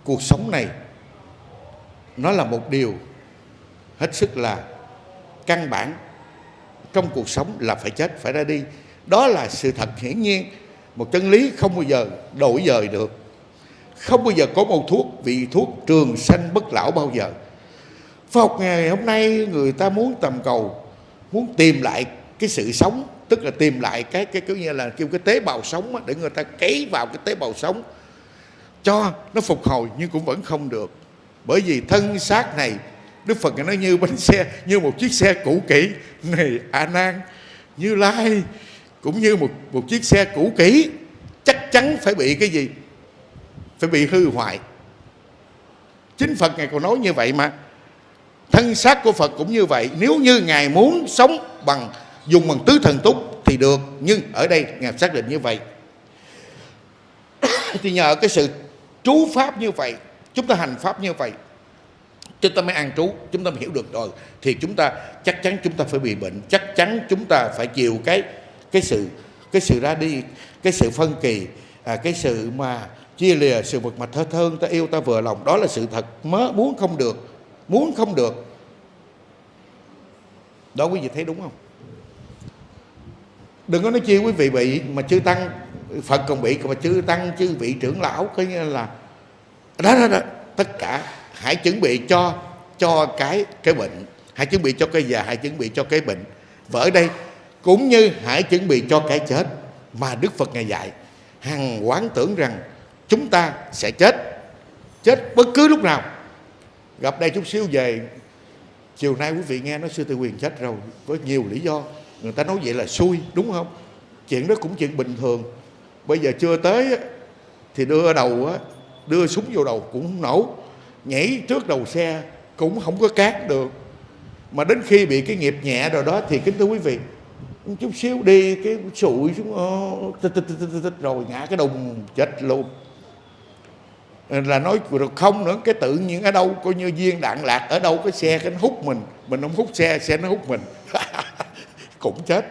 cuộc sống này, nó là một điều hết sức là căn bản. Trong cuộc sống là phải chết, phải ra đi. Đó là sự thật hiển nhiên. Một chân lý không bao giờ đổi dời được không bao giờ có một thuốc vị thuốc trường sanh bất lão bao giờ. Phật học ngày hôm nay, người ta muốn tầm cầu, muốn tìm lại cái sự sống, tức là tìm lại cái cái kiểu như là kêu cái tế bào sống để người ta cấy vào cái tế bào sống cho nó phục hồi, nhưng cũng vẫn không được. Bởi vì thân xác này, Đức Phật nó như bánh xe, như một chiếc xe cũ kỹ này, A Nan, Như Lai, cũng như một một chiếc xe cũ kỹ, chắc chắn phải bị cái gì? Phải bị hư hoại. Chính Phật ngài còn nói như vậy mà. Thân xác của Phật cũng như vậy. Nếu như ngài muốn sống bằng dùng bằng tứ thần túc thì được nhưng ở đây ngài xác định như vậy. *coughs* Thì nhờ cái sự trú pháp như vậy chúng ta hành pháp như vậy chúng ta mới an trú chúng ta mới hiểu được rồi thì chúng ta chắc chắn chúng ta phải bị bệnh chắc chắn chúng ta phải chịu cái cái sự cái sự ra đi cái sự phân kỳ à, cái sự mà chia lìa sự vật mà thơ thơn ta yêu ta vừa lòng. Đó là sự thật. Mớ muốn không được. Muốn không được. Đó quý vị thấy đúng không? Đừng có nói chi quý vị bị mà chư tăng, phật còn bị, mà chư tăng, chư vị trưởng lão coi như là đó đó đó. Tất cả hãy chuẩn bị cho cho cái cái bệnh. Hãy chuẩn bị cho cái già, hãy chuẩn bị cho cái bệnh. Và ở đây, cũng như hãy chuẩn bị cho cái chết mà Đức Phật ngài dạy. Hằng quán tưởng rằng chúng ta sẽ chết. Chết bất cứ lúc nào. Gặp đây chút xíu về, chiều nay quý vị nghe nói sư tư quyền chết rồi với nhiều lý do. Người ta nói vậy là xui, đúng không? Chuyện đó cũng chuyện bình thường. Bây giờ chưa tới thì đưa đầu đưa súng vô đầu cũng không nổ. Nhảy trước đầu xe cũng không có cát được. Mà đến khi bị cái nghiệp nhẹ rồi đó thì kính thưa quý vị chút xíu đi, cái sụi xuống rồi ngã cái đùng chết luôn là nói được không nữa, cái tự nhiên ở đâu, coi như viên đạn lạc ở đâu, cái xe cái nó hút mình. Mình không hút xe xe nó hút mình. *laughs* Cũng chết.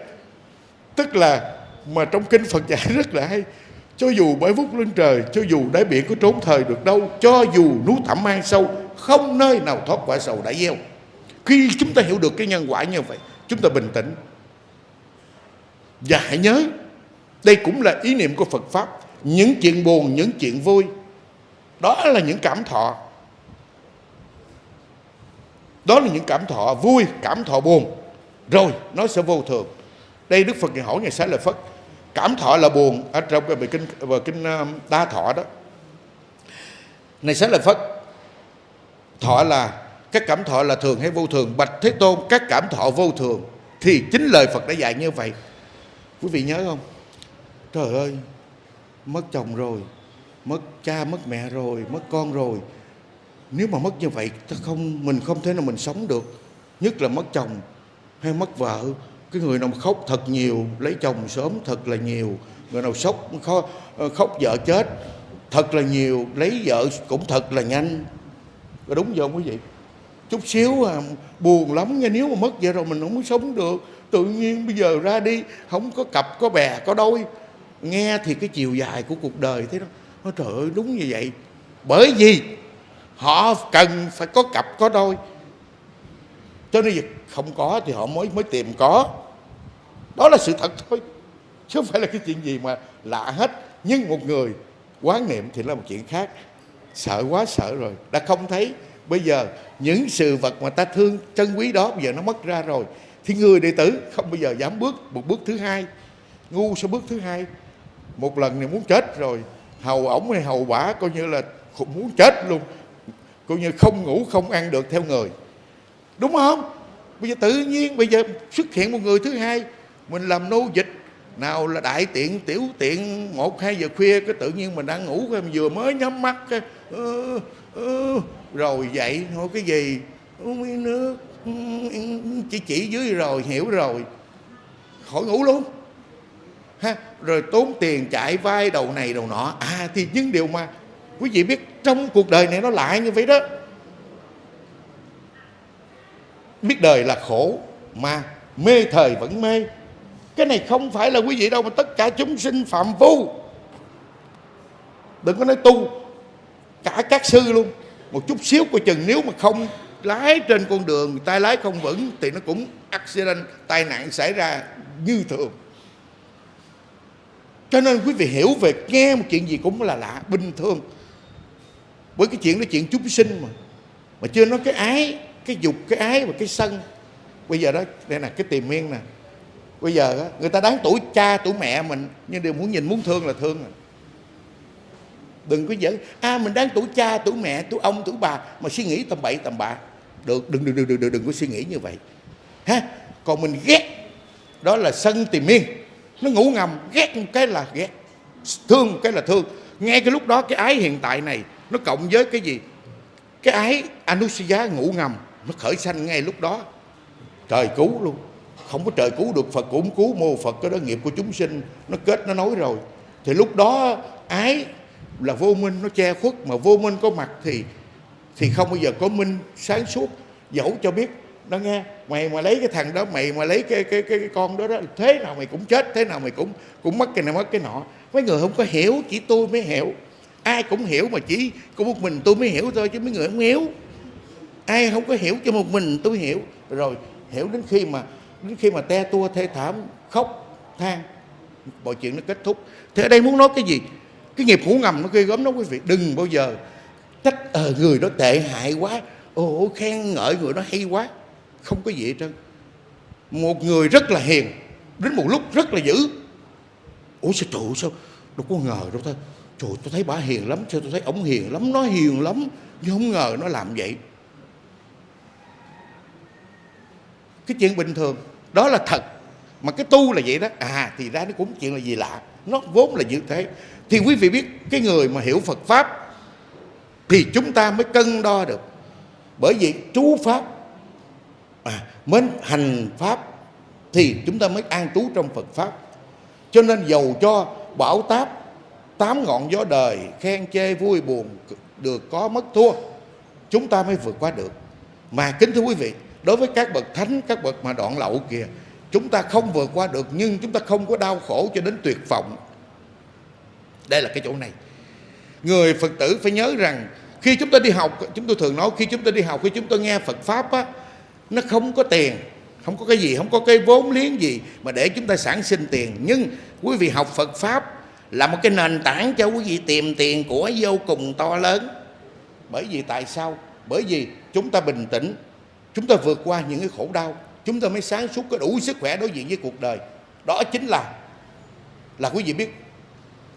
Tức là mà trong kinh Phật dạy *laughs* rất là hay, cho dù bởi vút lên trời, cho dù đáy biển có trốn thời được đâu, cho dù núi thẳm mang sâu, không nơi nào thoát quả sầu đã gieo. Khi chúng ta hiểu được cái nhân quả như vậy, chúng ta bình tĩnh. Và hãy nhớ, đây cũng là ý niệm của Phật Pháp. Những chuyện buồn, những chuyện vui đó là những cảm thọ. Đó là những cảm thọ vui, cảm thọ buồn. Rồi, nó sẽ vô thường. Đây Đức Phật ngày hỏi ngày xá lợi Phật cảm thọ là buồn ở trong cái bài kinh bài kinh à, đa thọ đó. Này xá lợi Phật thọ là, các cảm thọ là thường hay vô thường? Bạch thế tôn, các cảm thọ vô thường thì chính lời Phật đã dạy như vậy. Quý vị nhớ không? Trời ơi, mất chồng rồi mất cha mất mẹ rồi mất con rồi. Nếu mà mất như vậy ta không mình không thể nào mình sống được. Nhất là mất chồng hay mất vợ. Cái người nào khóc thật nhiều lấy chồng sớm thật là nhiều. Người nào sốc khóc, ờ, khóc vợ chết thật là nhiều lấy vợ cũng thật là nhanh. Có đúng không quý vị? Chút xíu à, buồn lắm nha. Nếu mà mất vậy rồi mình không muốn sống được. Tự nhiên bây giờ ra đi không có cặp có bè có đôi. Nghe thì cái chiều dài của cuộc đời thế đó. Ôi trời ơi, đúng như vậy. Bởi vì họ cần phải có cặp có đôi. Cho nên việc không có thì họ mới mới tìm có. Đó là sự thật thôi, chứ không phải là cái chuyện gì mà lạ hết. Nhưng một người quán niệm thì là một chuyện khác. Sợ quá, sợ rồi. Đã không thấy, bây giờ những sự vật mà ta thương trân quý đó bây giờ nó mất ra rồi. Thì người đệ tử không bao giờ dám bước một bước thứ hai, ngu sẽ bước thứ hai. Một lần này muốn chết rồi hầu ổng hay hầu bả coi như là muốn chết luôn. Coi như không ngủ không ăn được theo người. Đúng không? Bây giờ tự nhiên bây giờ xuất hiện một người thứ hai mình làm nô dịch. Nào là đại tiện tiểu tiện một hai giờ khuya cái tự nhiên mình đang ngủ cái mình vừa mới nhắm mắt cái uh, uh, rồi dậy thôi cái gì? Uống miếng nước chỉ chỉ dưới rồi hiểu rồi. Khỏi ngủ luôn. Ha rồi tốn tiền chạy vai đầu này đầu nọ. À thì những điều mà quý vị biết trong cuộc đời này nó lại như vậy đó. Biết đời là khổ mà mê thời vẫn mê. Cái này không phải là quý vị đâu mà tất cả chúng sinh phạm phu đừng có nói tu. Cả các sư luôn. Một chút xíu coi chừng nếu mà không lái trên con đường tay lái không vững thì nó cũng accident, tai nạn xảy ra như thường cho nên quý vị hiểu về nghe một chuyện gì cũng là lạ bình thường. Với cái chuyện đó chuyện chúng sinh mà. Mà chưa nói cái ái cái dục cái ái và cái sân. Bây giờ đó đây là cái tìm miên nè. Bây giờ đó, người ta đáng tuổi cha tuổi mẹ mình nhưng đều muốn nhìn muốn thương là thương rồi đừng có giỡn. À mình đáng tuổi cha tuổi mẹ tuổi ông tuổi bà mà suy nghĩ tầm bậy tầm bạ. Được đừng đừng đừng đừng đừng, đừng có suy nghĩ như vậy. Ha còn mình ghét. Đó là sân tìm miên nó ngủ ngầm, ghét một cái là ghét. Thương một cái là thương. Ngay cái lúc đó, cái ái hiện tại này, nó cộng với cái gì? Cái ái anusia ngủ ngầm, nó khởi sanh ngay lúc đó. Trời cứu luôn. Không có trời cứu được, phật cũng cứu. Mô phật cái đó, nghiệp của chúng sinh, nó kết, nó nói rồi. Thì lúc đó, ái là vô minh, nó che khuất. Mà vô minh có mặt thì thì không bao giờ có minh sáng suốt. Dẫu cho biết, nó nghe mày mà lấy cái thằng đó mày mà lấy cái cái cái, cái con đó đó thế nào mày cũng chết thế nào mày cũng cũng mất cái này mất cái nọ. Mấy người không có hiểu chỉ tôi mới hiểu. Ai cũng hiểu mà chỉ có một mình tôi mới hiểu thôi chứ mấy người không hiểu. Ai không có hiểu cho một mình tôi hiểu. Rồi hiểu đến khi mà đến khi mà te tua thê thảm khóc than mọi chuyện nó kết thúc. Thế ở đây muốn nói cái gì? Cái nghiệp ngủ ngầm nó ghê gớm đó quý vị. Đừng bao giờ trách ờ người đó tệ hại quá. Ồ khen ngợi người đó hay quá không có gì hết trơn. Một người rất là hiền, đến một lúc rất là dữ. Ủa sao trụ sao? Đâu có ngờ đâu thôi trời, tôi thấy bà hiền lắm, sao tôi thấy ổng hiền lắm, nó hiền lắm, nhưng không ngờ nó làm vậy. Cái chuyện bình thường, đó là thật. Mà cái tu là vậy đó. À thì ra nó cũng chuyện là gì lạ. Nó vốn là như thế. Thì quý vị biết, cái người mà hiểu Phật pháp thì chúng ta mới cân đo được. Bởi vì chú pháp à, mến hành pháp thì chúng ta mới an trú trong Phật pháp. Cho nên dầu cho bảo táp tám ngọn gió đời khen chê vui buồn được có mất thua chúng ta mới vượt qua được. Mà kính thưa quý vị đối với các bậc thánh các bậc mà đoạn lậu kìa chúng ta không vượt qua được nhưng chúng ta không có đau khổ cho đến tuyệt vọng. Đây là cái chỗ này. Người phật tử phải nhớ rằng khi chúng ta đi học chúng tôi thường nói khi chúng ta đi học khi chúng ta nghe phật pháp á nó không có tiền, không có cái gì, không có cái vốn liếng gì mà để chúng ta sản sinh tiền. Nhưng quý vị học phật pháp là một cái nền tảng cho quý vị tìm tiền của vô cùng to lớn. Bởi vì tại sao? Bởi vì chúng ta bình tĩnh, chúng ta vượt qua những cái khổ đau, chúng ta mới sáng suốt có đủ sức khỏe đối diện với cuộc đời. Đó chính là là quý vị biết,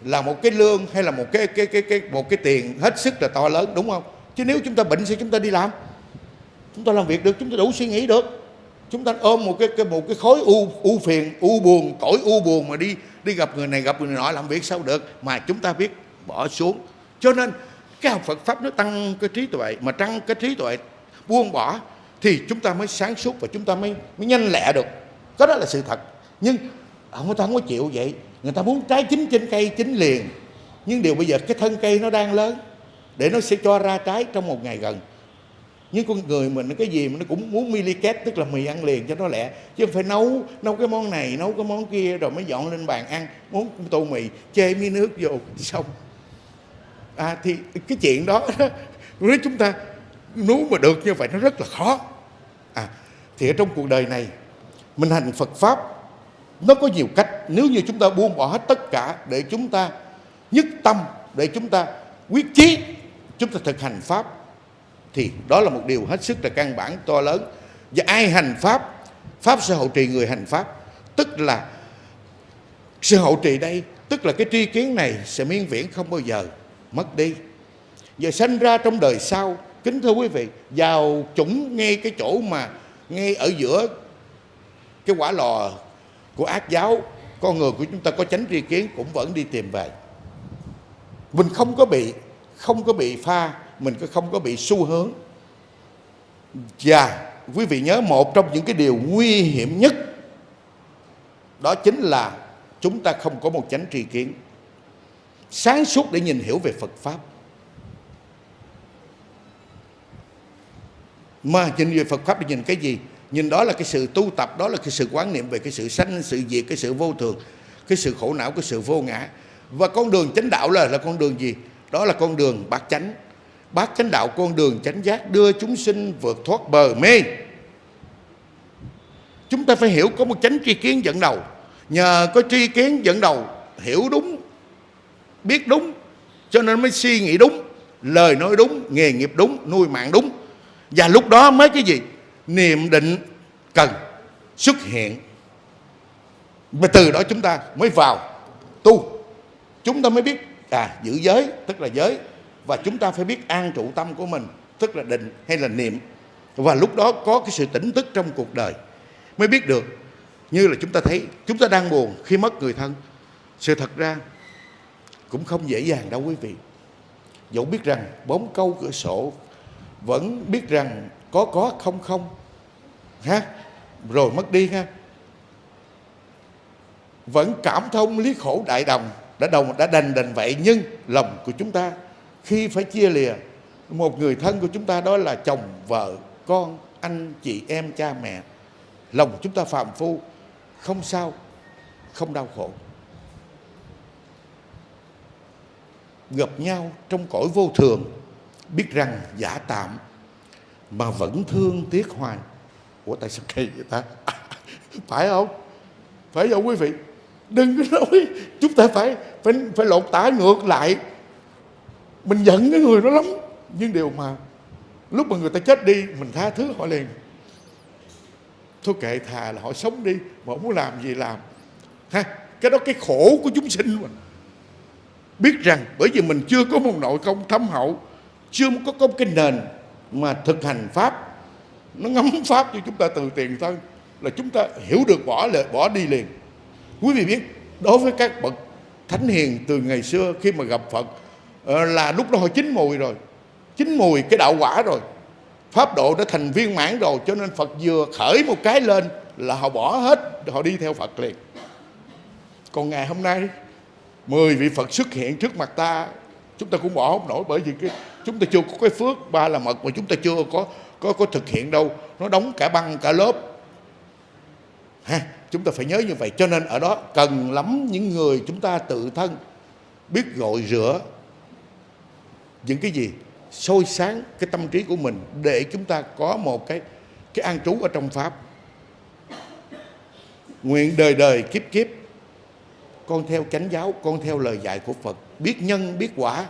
là một cái lương hay là một cái cái cái cái, một cái tiền hết sức là to lớn, đúng không? Chứ nếu chúng ta bệnh sao chúng ta đi làm chúng ta làm việc được chúng ta đủ suy nghĩ được. Chúng ta ôm một cái, cái một cái khối u u phiền u buồn cõi u buồn mà đi đi gặp người này gặp người nọ làm việc sao được? Mà chúng ta biết bỏ xuống. Cho nên cái học Phật pháp nó tăng cái trí tuệ mà tăng cái trí tuệ buông bỏ thì chúng ta mới sáng suốt và chúng ta mới mới nhanh lẹ được. Có đó là sự thật. Nhưng người ta không có chịu vậy. Người ta muốn trái chín trên cây chín liền. Nhưng điều bây giờ cái thân cây nó đang lớn để nó sẽ cho ra trái trong một ngày gần nhưng con người mình cái gì mà nó cũng muốn miliket tức là mì ăn liền cho nó lẹ. Chứ không phải nấu nấu cái món này, nấu cái món kia, rồi mới dọn lên bàn ăn muốn tô mì, chê miếng nước vô, *laughs* xong. À thì cái chuyện đó *laughs* nếu chúng ta, nếu mà được như vậy nó rất là khó. À thì ở trong cuộc đời này, mình hành Phật pháp, nó có nhiều cách. Nếu như chúng ta buông bỏ hết tất cả để chúng ta nhất tâm, để chúng ta quyết chí, chúng ta thực hành pháp thì đó là một điều hết sức là căn bản, to lớn. Và ai hành pháp pháp sẽ hậu trì người hành pháp. Tức là sự hậu trì đây, tức là cái tri kiến này sẽ miên viễn không bao giờ mất đi. Và sanh ra trong đời sau, kính thưa quý vị, vào chủng ngay cái chỗ mà ngay ở giữa cái quả lò của ác giáo, con người của chúng ta có tránh tri kiến cũng vẫn đi tìm về. Mình không có bị, không có bị pha mình không có bị xu hướng. Và quý vị nhớ một trong những cái điều nguy hiểm nhất, đó chính là chúng ta không có một chánh tri kiến. Sáng suốt để nhìn hiểu về Phật Pháp. Mà nhìn về Phật Pháp để nhìn cái gì? Nhìn đó là cái sự tu tập, đó là cái sự quán niệm về cái sự sanh, sự diệt, cái sự vô thường, cái sự khổ não, cái sự vô ngã. Và con đường chánh đạo là là con đường gì? Đó là con đường bát chánh bát chánh đạo con đường chánh giác đưa chúng sinh vượt thoát bờ mê. Chúng ta phải hiểu có một chánh tri kiến dẫn đầu. Nhờ có tri kiến dẫn đầu, hiểu đúng, biết đúng, cho nên mới suy nghĩ đúng, lời nói đúng, nghề nghiệp đúng, nuôi mạng đúng. Và lúc đó mới cái gì? Niệm định cần, xuất hiện. Và từ đó chúng ta mới vào tu. Chúng ta mới biết à giữ giới, tức là giới và chúng ta phải biết an trụ tâm của mình, tức là định hay là niệm. Và lúc đó có cái sự tỉnh thức trong cuộc đời. Mới biết được, như là chúng ta thấy, chúng ta đang buồn khi mất người thân. Sự thật ra, cũng không dễ dàng đâu quý vị. Dẫu biết rằng bóng câu cửa sổ, vẫn biết rằng có có không không. Ha, rồi mất đi ha. Vẫn cảm thông lý khổ đại đồng, đã đồng, đã đành đành vậy nhưng lòng của chúng ta khi phải chia lìa, một người thân của chúng ta đó là chồng, vợ, con, anh, chị em, cha, mẹ. Lòng chúng ta phạm phu, không sao, không đau khổ. Gặp nhau trong cõi vô thường, biết rằng giả tạm, mà vẫn thương tiếc hoài. Ủa, tại sao kỳ vậy ta? *laughs* Phải không? Phải không quý vị? Đừng có nói chúng ta phải phải phải lột tả ngược lại mình giận cái người đó lắm. Nhưng điều mà lúc mà người ta chết đi, mình tha thứ họ liền. Thôi kệ thà là họ sống đi, mà không muốn làm gì làm. Ha, cái đó cái khổ của chúng sinh mình. Biết rằng bởi vì mình chưa có một nội công thâm hậu, chưa có có cái nền mà thực hành pháp, nó ngắm pháp cho chúng ta từ tiền thân, là chúng ta hiểu được bỏ lệ, bỏ đi liền. Quý vị biết, đối với các bậc thánh hiền từ ngày xưa khi mà gặp phật Ờ, là lúc đó họ chín mùi rồi. Chín mùi cái đạo quả rồi. Pháp độ đã thành viên mãn rồi, cho nên phật vừa khởi một cái lên là họ bỏ hết, họ đi theo phật liền. Còn ngày hôm nay, mười vị phật xuất hiện trước mặt ta, chúng ta cũng bỏ không nổi bởi vì cái, chúng ta chưa có cái phước, ba là mật mà chúng ta chưa có có có thực hiện đâu. Nó đóng cả băng, cả lớp. Ha, chúng ta phải nhớ như vậy. Cho nên ở đó cần lắm những người chúng ta tự thân biết gội rửa những cái gì sôi sáng cái tâm trí của mình để chúng ta có một cái cái an trú ở trong pháp. Nguyện đời đời kiếp kiếp con theo chánh giáo con theo lời dạy của phật. Biết nhân biết quả.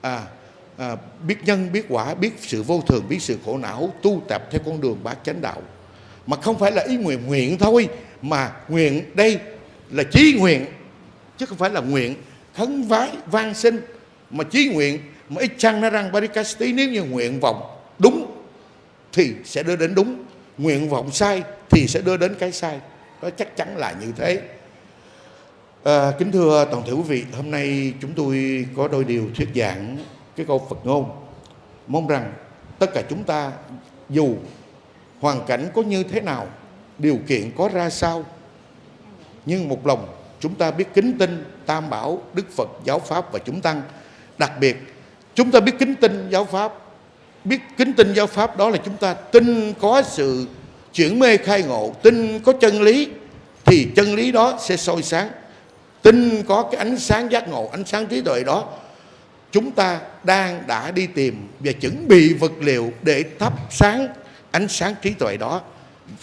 À, à biết nhân biết quả biết sự vô thường biết sự khổ não tu tập theo con đường bát chánh đạo. Mà không phải là ý nguyện nguyện thôi mà nguyện đây là chí nguyện chứ không phải là nguyện khấn vái van sinh mà chí nguyện mà ít chăng nó răng barikasti nếu như nguyện vọng đúng thì sẽ đưa đến đúng. Nguyện vọng sai thì sẽ đưa đến cái sai. Đó chắc chắn là như thế. À, kính thưa toàn thể quý vị hôm nay chúng tôi có đôi điều thuyết giảng cái câu Phật ngôn. Mong rằng tất cả chúng ta dù hoàn cảnh có như thế nào điều kiện có ra sao nhưng một lòng chúng ta biết kính tin tam bảo đức phật giáo pháp và chúng tăng đặc biệt, chúng ta biết kính tin giáo pháp. Biết kính tin giáo pháp đó là chúng ta tin có sự chuyển mê khai ngộ, tin có chân lý, thì chân lý đó sẽ soi sáng. Tin có cái ánh sáng giác ngộ, ánh sáng trí tuệ đó, chúng ta đang đã đi tìm và chuẩn bị vật liệu để thắp sáng ánh sáng trí tuệ đó.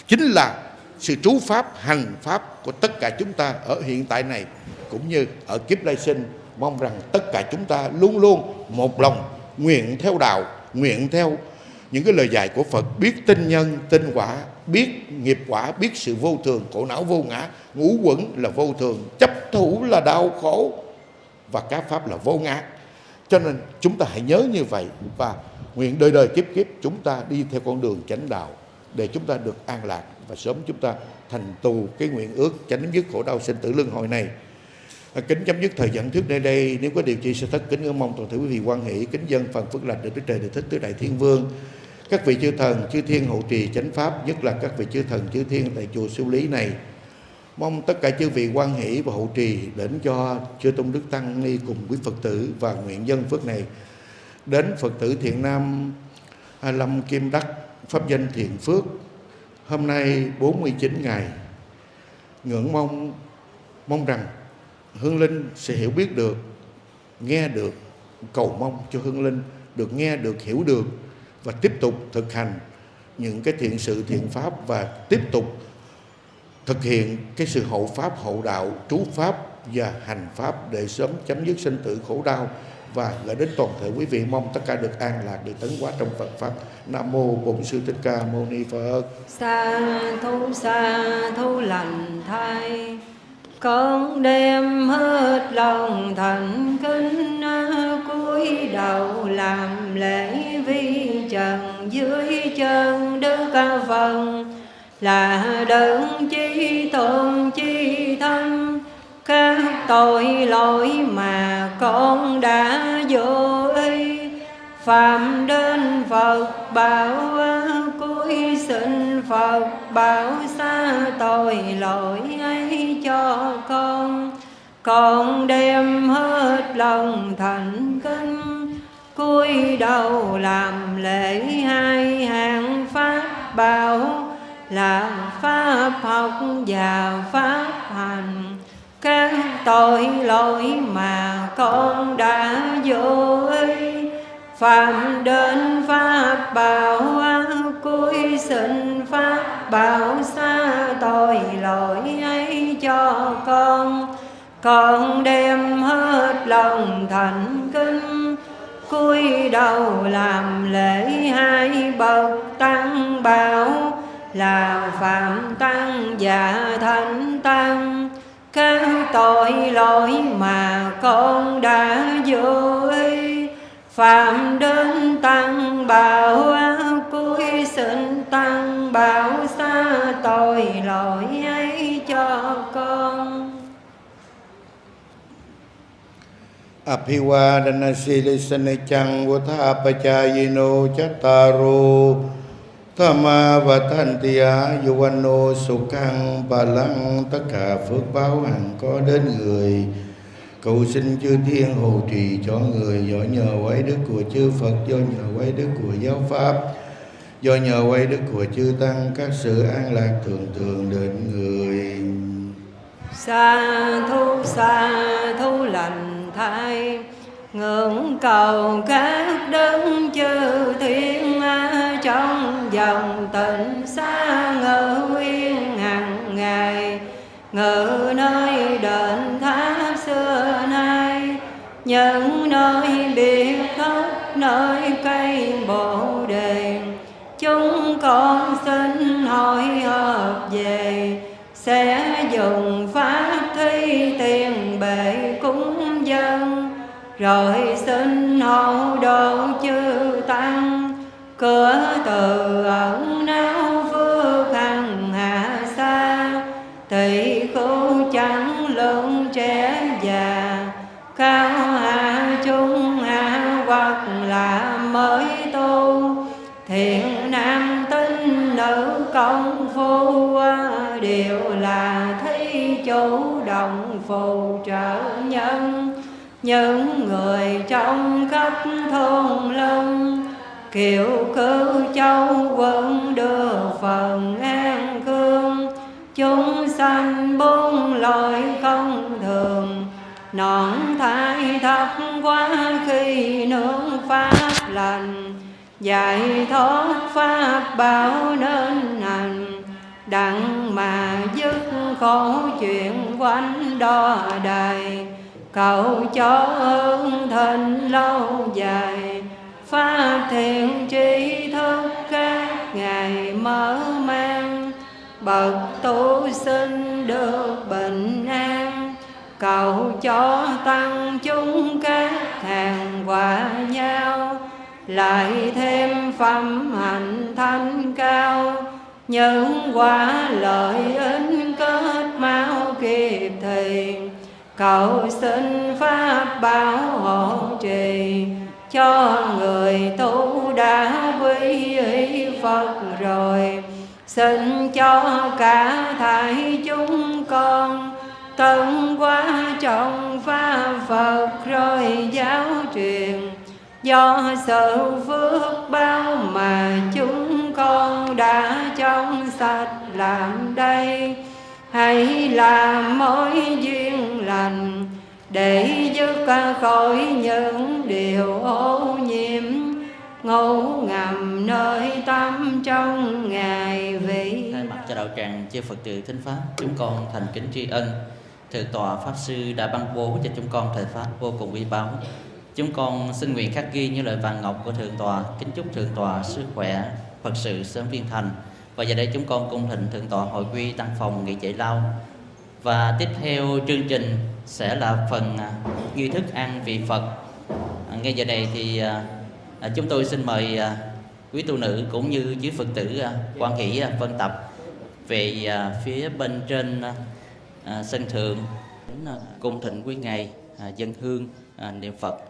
Chính là sự trú pháp, hành pháp của tất cả chúng ta ở hiện tại này, cũng như ở kiếp lai sinh mong rằng tất cả chúng ta luôn luôn một lòng nguyện theo đạo, nguyện theo những cái lời dạy của Phật, biết tinh nhân tinh quả, biết nghiệp quả, biết sự vô thường, khổ não vô ngã, ngũ quẩn là vô thường, chấp thủ là đau khổ và các pháp là vô ngã. Cho nên chúng ta hãy nhớ như vậy và nguyện đời đời kiếp kiếp chúng ta đi theo con đường chánh đạo để chúng ta được an lạc và sớm chúng ta thành tù cái nguyện ước chấm dứt khổ đau sinh tử luân hồi này. À, kính chấm dứt thời dẫn thuyết nơi đây. Nếu có điều chi sẽ thất kính, ngưỡng mong toàn thể quý vị quan hỷ kính dân phần phước lành được đức trời được thích tứ đại thiên vương. Các vị chư thần, chư thiên hộ trì chánh pháp, nhất là các vị chư thần, chư thiên tại chùa siêu lý này, mong tất cả chư vị quan hỷ và hộ trì đến cho chư tôn đức tăng ni cùng quý phật tử và nguyện dân phước này đến phật tử thiện nam lâm kim đắc, pháp danh thiện phước. Hôm nay 49 ngày, ngưỡng mong mong rằng hương linh sẽ hiểu biết được, nghe được, cầu mong cho hương linh được nghe được, hiểu được và tiếp tục thực hành những cái thiện sự, thiện pháp và tiếp tục thực hiện cái sự hậu pháp, hậu đạo, trú pháp và hành pháp để sớm chấm dứt sinh tử khổ đau. Và gửi đến toàn thể quý vị, mong tất cả được an lạc, được tấn hóa trong Phật pháp. Nam mô Bổn sư Thích Ca Mâu Ni Phật. Sa thu sa thu lành thay con đem hết lòng thành kính cúi đầu làm lễ vi trần dưới chân đức ca phần. Là đấng chi tôn chi thân, các tội lỗi mà con đã vô ý phạm đến phật bảo tôi xin phật bảo xa tội lỗi ấy cho con. Con đem hết lòng thành kính, cúi đầu làm lễ hai hàng pháp bảo, là pháp học và pháp hành. Các tội lỗi mà con đã vô ý phạm đến pháp bảo vui xin pháp bảo xa tội lỗi ấy cho con. Con đem hết lòng thành kính, cúi đầu làm lễ hai bậc tăng bảo. Là phạm tăng và thánh tăng các tội lỗi mà con đã vô ý phạm đến tăng bảo xin tăng bảo xa tội lỗi ấy cho con. Apiwa silisana chăng vô tha pa cha yino chattaru Thama và yuvano sukhang bà Tất cả phước báo hằng có đến người. Cầu xin chư thiên hộ trì cho người Giỏi nhờ quái đức của chư Phật Do nhờ quái đức của giáo pháp do nhờ quay đức của chư tăng, các sự an lạc thường thường đến người. Sa thu sa thu lành thay, ngưỡng cầu các đấng chư thiên trong dòng tịnh xa ngự yên hàng ngày ngự nơi đền tháp xưa nay. Những về, sẽ dùng pháp thi tiền bệ cúng dân. Rồi xin hậu độ chư tăng, cửa từ ẩn não phước hằng hạ xa. Tỷ khu chẳng lượng trẻ già cao hạ trung hạ hoặc là mới tu. Thiện công phu đều là thấy chủ động phù trợ nhân. Những người trong khắp thôn lâm kiều cư châu quân đưa phần an cương. Chúng sanh buông lỗi không thường nọn thai thấp quá khi nương pháp lành giải thoát pháp bảo nên hành đặng mà dứt khổ chuyện quanh đo đài. Cầu cho ơn thịnh lâu dài, pháp thiện trí thức các ngày mở mang. Bậc tu sinh được bình an, cầu cho tăng chúng các hàng hòa nhau lại thêm phẩm hạnh thanh cao những quả lợi ích kết mau kịp thì cầu xin pháp bảo hộ trì, cho người tu đã quy y Phật rồi. Xin cho cả thảy chúng con tận qua trọng pháp Phật rồi giáo truyền do sự phước bao mà chúng con đã trong sạch làm đây. Hãy làm mối duyên lành để dứt khỏi những điều ô nhiễm. Ngủ ngầm nơi tâm trong ngày vị. Thay mặt cho đạo tràng chư Phật tử thính pháp, chúng con thành kính tri ân. Thượng tọa pháp sư đã ban bố cho chúng con thời pháp vô cùng quý báu chúng con xin nguyện khắc ghi những lời vàng ngọc của thượng tọa kính chúc thượng tọa sức khỏe, phật sự sớm viên thành. Và giờ đây chúng con cung thịnh thượng tọa hội quy tăng phòng nghỉ chạy lao. Và tiếp theo chương trình sẽ là phần à, nghi thức ăn vị Phật. À, ngay giờ này thì à, chúng tôi xin mời quý tu nữ cũng như quý Phật tử quan hỷ phân vân tập về phía bên trên sân thượng. Cùng cung thịnh quý ngài dân hương niệm Phật.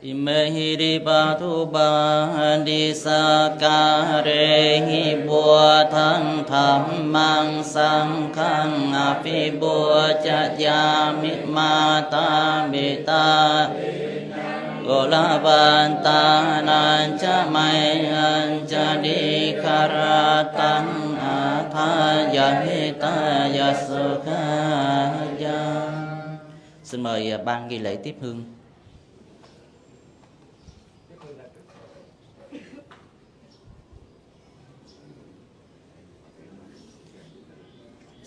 Imehi di batu ba di sakare hi bùa thân tham mang sang khang api bùa cha ya mi ma ta mi ta Gola banta nan cha mai an cha di karatang atha ya hi ta ya sukha ya Xin mời à, ban ghi lễ tiếp hương.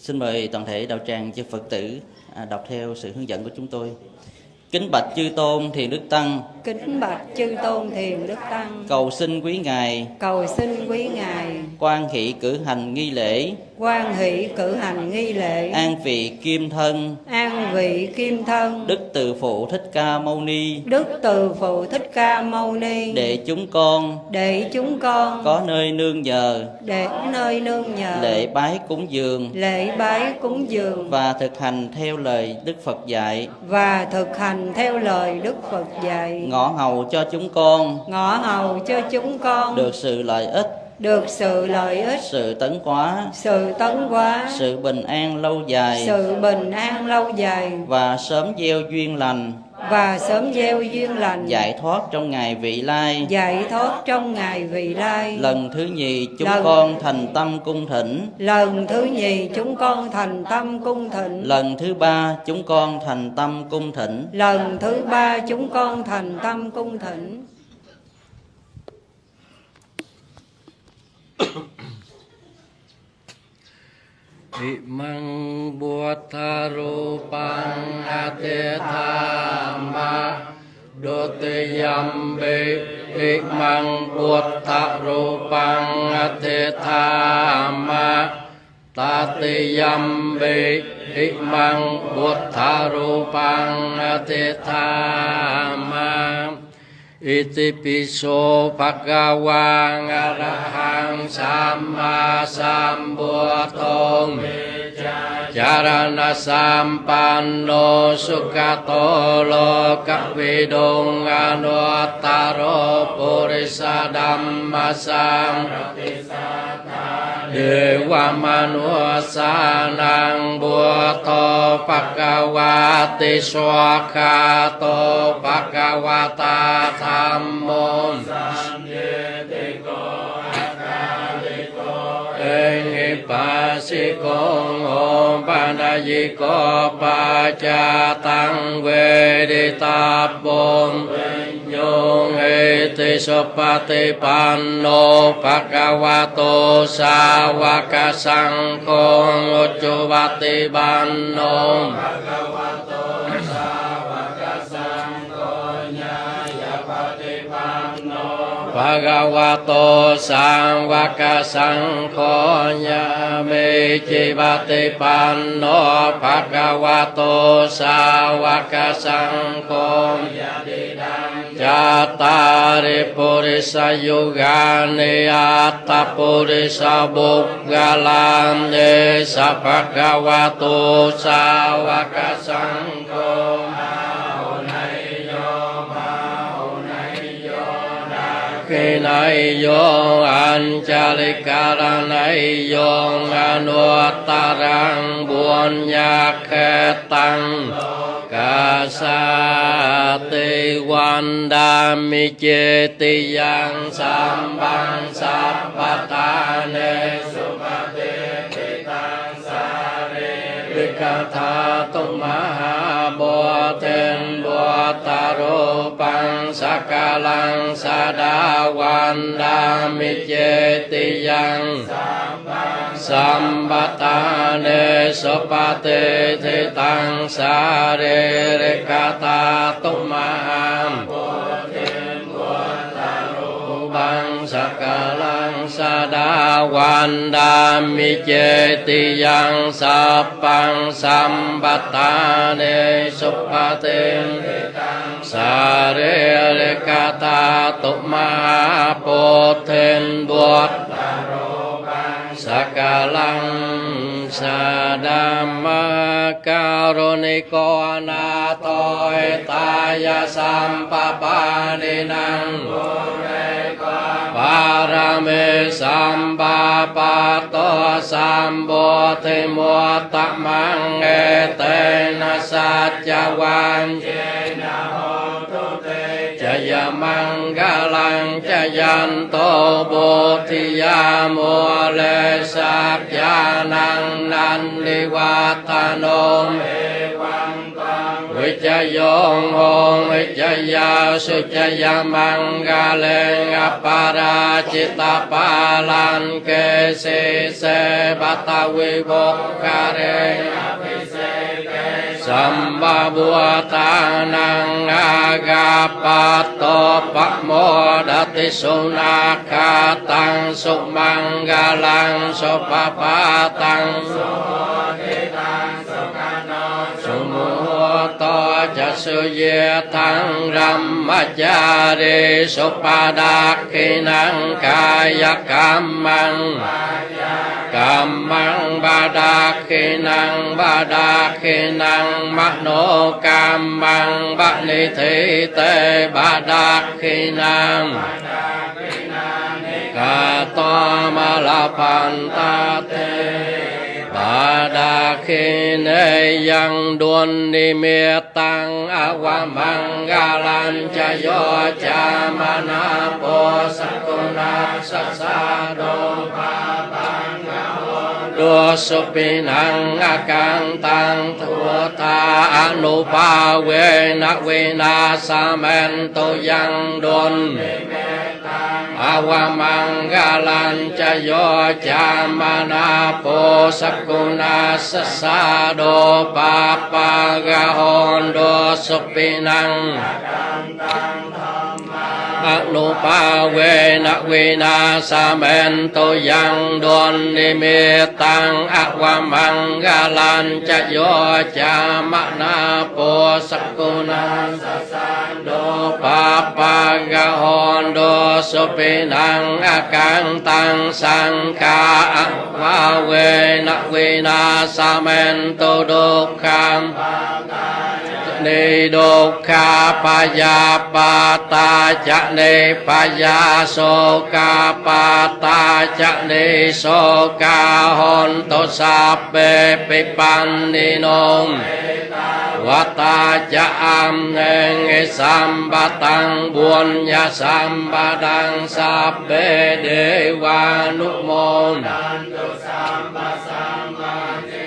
Xin mời toàn thể đạo tràng chư Phật tử à, đọc theo sự hướng dẫn của chúng tôi. Kính bạch chư tôn thiền đức tăng, kính bạch chư tôn thiền đức tăng. Cầu xin quý ngài. Cầu xin quý ngài. Quan hỷ cử hành nghi lễ, quan hỷ cử hành nghi lễ. An vị kim thân, an vị kim thân. Đức từ phụ thích ca mâu ni, đức từ phụ thích ca mâu ni. Để chúng con. Để chúng con. Có nơi nương nhờ, để nơi nương nhờ. Lễ bái cúng dường. Lễ bái cúng dường. Và thực hành theo lời Đức Phật dạy, và thực hành theo lời Đức Phật dạy. Ngõ hầu cho chúng con. Ngõ hầu cho chúng con. Được sự lợi ích, được sự lợi ích. Sự tấn hóa, sự tấn hóa sự bình an lâu dài. Sự bình an lâu dài. Và sớm gieo duyên lành và sớm gieo duyên lành. Giải thoát trong ngày vị lai. Giải thoát trong ngày vị lai. Lần thứ nhì chúng Lần- con thành tâm cung thỉnh. Lần thứ nhì chúng con thành tâm cung thịnh lần thứ ba chúng con thành tâm cung thỉnh. Lần thứ ba chúng con thành tâm cung thịnh Ị măng bùa tha ru pang a te tha ma đô te yam bê Ị măng bùa tha ru pang a te tha ma ta te yam bê Ị măng bùa tha ru pang a te tha ma อิติปิโสภะคะวังอะระหัง ห สัมมาสัมพุทโธจารณะสัมปันโนสุขโตโลกวิดุงอนุตตรปุริสดัมมัสสังเดวามนุสานังบัวโตภะคะวะติสวะคาโตภะคะวะตาธรรมโม ปัสสิโกโอปัญญิโกปัจจาตังเวดิตาปมโยงเอติสุปฏิปันโนภะคะวะโตสาวกสังโฆอุจุปฏิปันโน ภะคะวะ โตสังวกสังโฆญาเมจิปฏิปันโนภะคะวะโตสาวกสังโฆจัตตาริปุริสยุกานิอัตตปุริสบุกกาลันเนสัพพะคะวะโตสาวกสังโฆ kỳ này vô an cha li ca ra này vô anu ta rang Buôn nhạc khe tăng. Ca sa ti quan đa mi chê ti yang sam bang sa pa ta ne su ma ti. กธาตุมหาบัวเทนบัวตารุปังสักกาลังสาดาวันดามิเจติยังสัมปตาเนสุปฏิทิตังสาเรริกตาตุมหามบั วันดามิเจติยังสัพปังสัมปตาเนสุปฏิสาเรริกตาตุมาโปเทนบวชสักกาลังสาดามการุณิโกอนาโตยตายสัมปปานินัง ป ารเมสัมปาปะโตสัมโบธิมุตตะมังเอเตนะสัจจวันเจนะโหตุเตจะยมังกาลังจะยันโตโบธิยาโมเลสักยานังนันลิวัตโนเอวัง ตังวิจโยงโหวิจยาสุจยามังกาเลงอปาราจิตาปาลันเกสิเสปัตวิบกกาเรสัมบาบัวตานังอากาปัตโตปะโมดติสุนาคาตังสุมังกาลังสุปปาตังสุ สุเยทังรัมมัจจาริสุปาดาคินังกายกรรมัง กัมมังบาดาคินังบาดาคินังมโนกัมมังบะนิทิเตบาดาคินังกาตมะลาพันตาเต a đa khi nê yang đuôn ni mê tăng a qua mang ga lan cha yo cha ma na po sa cô na sa sa do pa bang ga đua su pi năng a can tăng thua ta a pa we na we na sa men tu yang đuôn ni mê อากังตังทุตาอนุภาเวนะเวนาสาเมนตุยังดน อาวามังกาลันจะโยจามนาโปสกุณาสสาโดปาปากาหอนโดสุปินัง ด ั อนุปาเวนะเวนาสาเมนโตยังดวนนิเมตังอวามังกาลันจะโยจามนาโปสกุนังสัสสันโดปาปากะหอนโดสุปินังอากังตังสังกาอวาเวนะเวนาสาเมนโตโดคัง นิโดคาปา ni đô kha pa ya pa ta cha ni pa ya so ka pa ta cha ni so ka hon to sa pe pe pan ni nong và ta cha am nghe nghe sam ba tăng buôn nhà sam ba đang sa pe đề và nút môn Nam to sam ba sam ba đề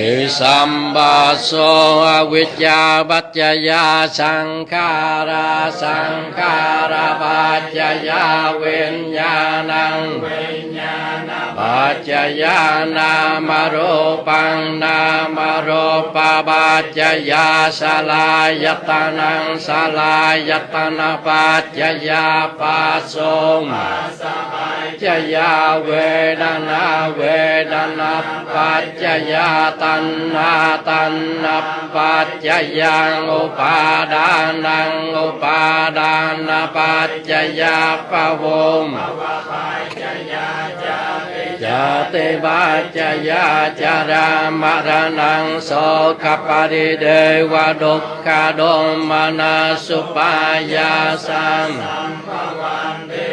Sambaso sam ba so avijja bacchaya sankhara sankhara bacchaya vinyanang bacchaya namarupang namarupa bacchaya salayatanang salayatana bacchaya pasong bacchaya vedana vedana bacchaya ta สังขาราปัจจยาวิญญาณังปัจจยานามรูปังนามรูปปัจจยาสลายตนังสลายตนะปัจจยาปัสสง จยาเวดนาเวดนาปัจจยาตันนาตันนาปัจจยังอุปาด านังอุปาดานาปัจจยาปะวงจติปัจจยาจารามรณังโสขปริเดวดุขโดมนาสุปายาสัง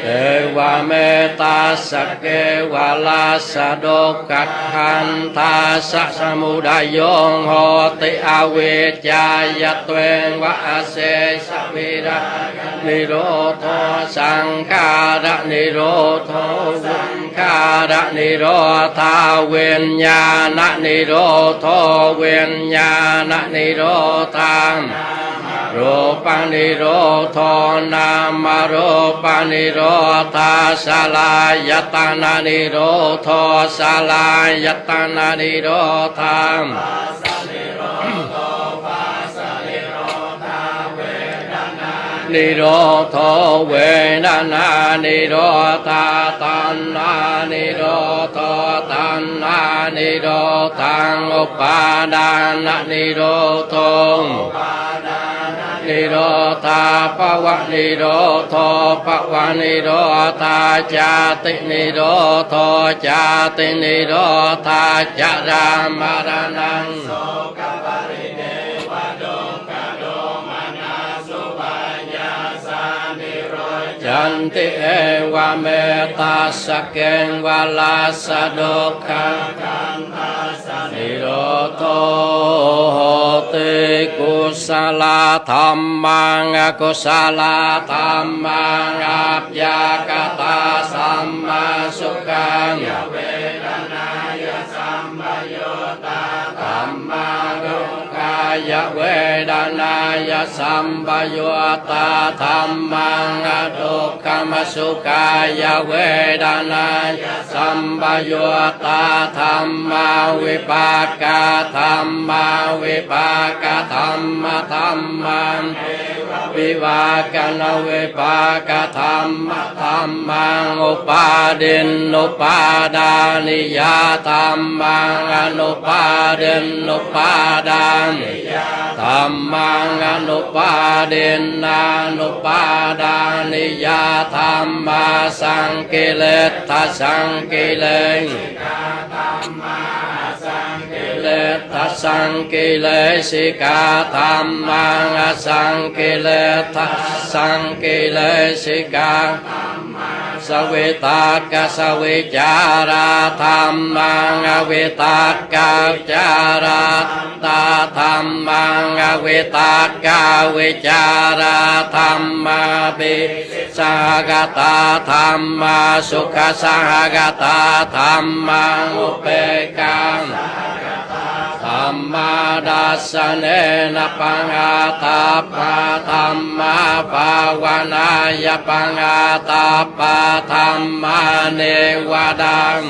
เอวาเมตาสกเกวาลาสะโดกักขันทาสะสมุดายโยงโหติอเวจายะเตวงวะอาเสสะวิระนิโรธสังขาระนิโรธสังขาระ นิโรธาเวนญาณนิโรธเวนญาณนิโรธาม รูปังนิโรธนามรูปังนิโรธาสลายตนานิโรธสลายตนานิโรธา นิโรธเวดนานิโรธาตันนานิโรธตันนานิโรธังอุปาดานานิโรธง นิโรธาปวะนิโรธปวะนิโรธาจาตินิโรธจาตินิโรธาจารามรณัง จันติเอวะเมตาสเกงวะลาสะโดคัง นิโรโตโหติกุสลธรรมังอกุสลธรรมังอัปยากตาสัมมาสุขังเวทนายสัมปโยตาธรรมา รุกายเวทนายสัมปโยตาธรรมังอทุกขมสุขายเวทนายสัมปโยตาธรรมาวิปากาธรรมาวิปากาธรรมธรรมัน วิวากนวิปากาธรรมธรรมังอุปาดินอุปาดานิยาธรรมังอนุปาดินอุปาดานิธรรมังอนุปาดินนานุปาดานิยาธรรมาสังกิเลสทัสสังกิเลส เล ทัสสังกิเลสิกาธรรมังอสังกิเลทัสสังกิเลสิกา สเวตากาสเวจาราธรรมังอเวตากาจาราตาธรรมังอเวตากาเวจาราธรรมาปิสหกตาธรรมาสุขสหกตาธรรมังอุเปกัง ธ รรมาดัสเนนะปังอาตาปะธรรมาภาวนายปังอาตาปะธรรมาเนวดัง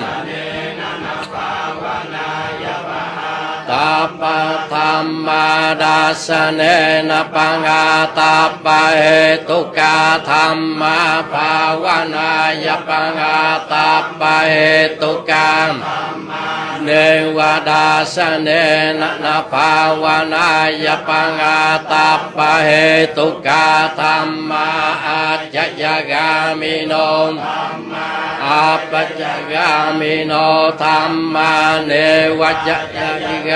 ตาปะธรรมาดัสสะเนนะปังอาตาปะเหตุกาธรรมาภาวนายปังอาตาปะเหตุกา เนวดาสเนนะนะภาวนายปังอาตาปะเหตุกาธรรมาอาจยกามิโนอาปัจจกามิโนธรรมาเนวัจยกา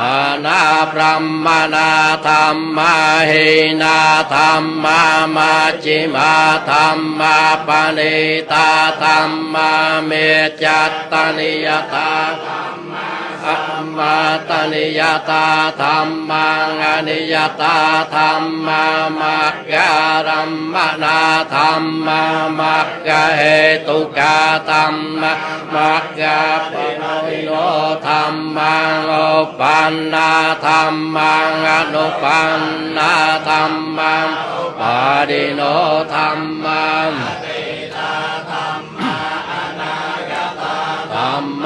มังเสกขาธรรมาเนวเสกามเสกขาธรรมาปริตาธรรมามหักกตาธรรมังอัปปมานัง ธรรมากตาพระมนาธรรมังมานาพระมนาธรรมาหินาธรรมามาจิมาธรรมาปณิตาธรรมาเมจัตตานิยตา อัมมาตนิยตาธรรมังอนิยตาธรรมามักการัมมนาธรรมามักกะเหตุกาธรรมะมักกะปะโนโนธรรมังโอปันนาธรรมังอนุปันนาธรรมังปาดิโนธรรมัง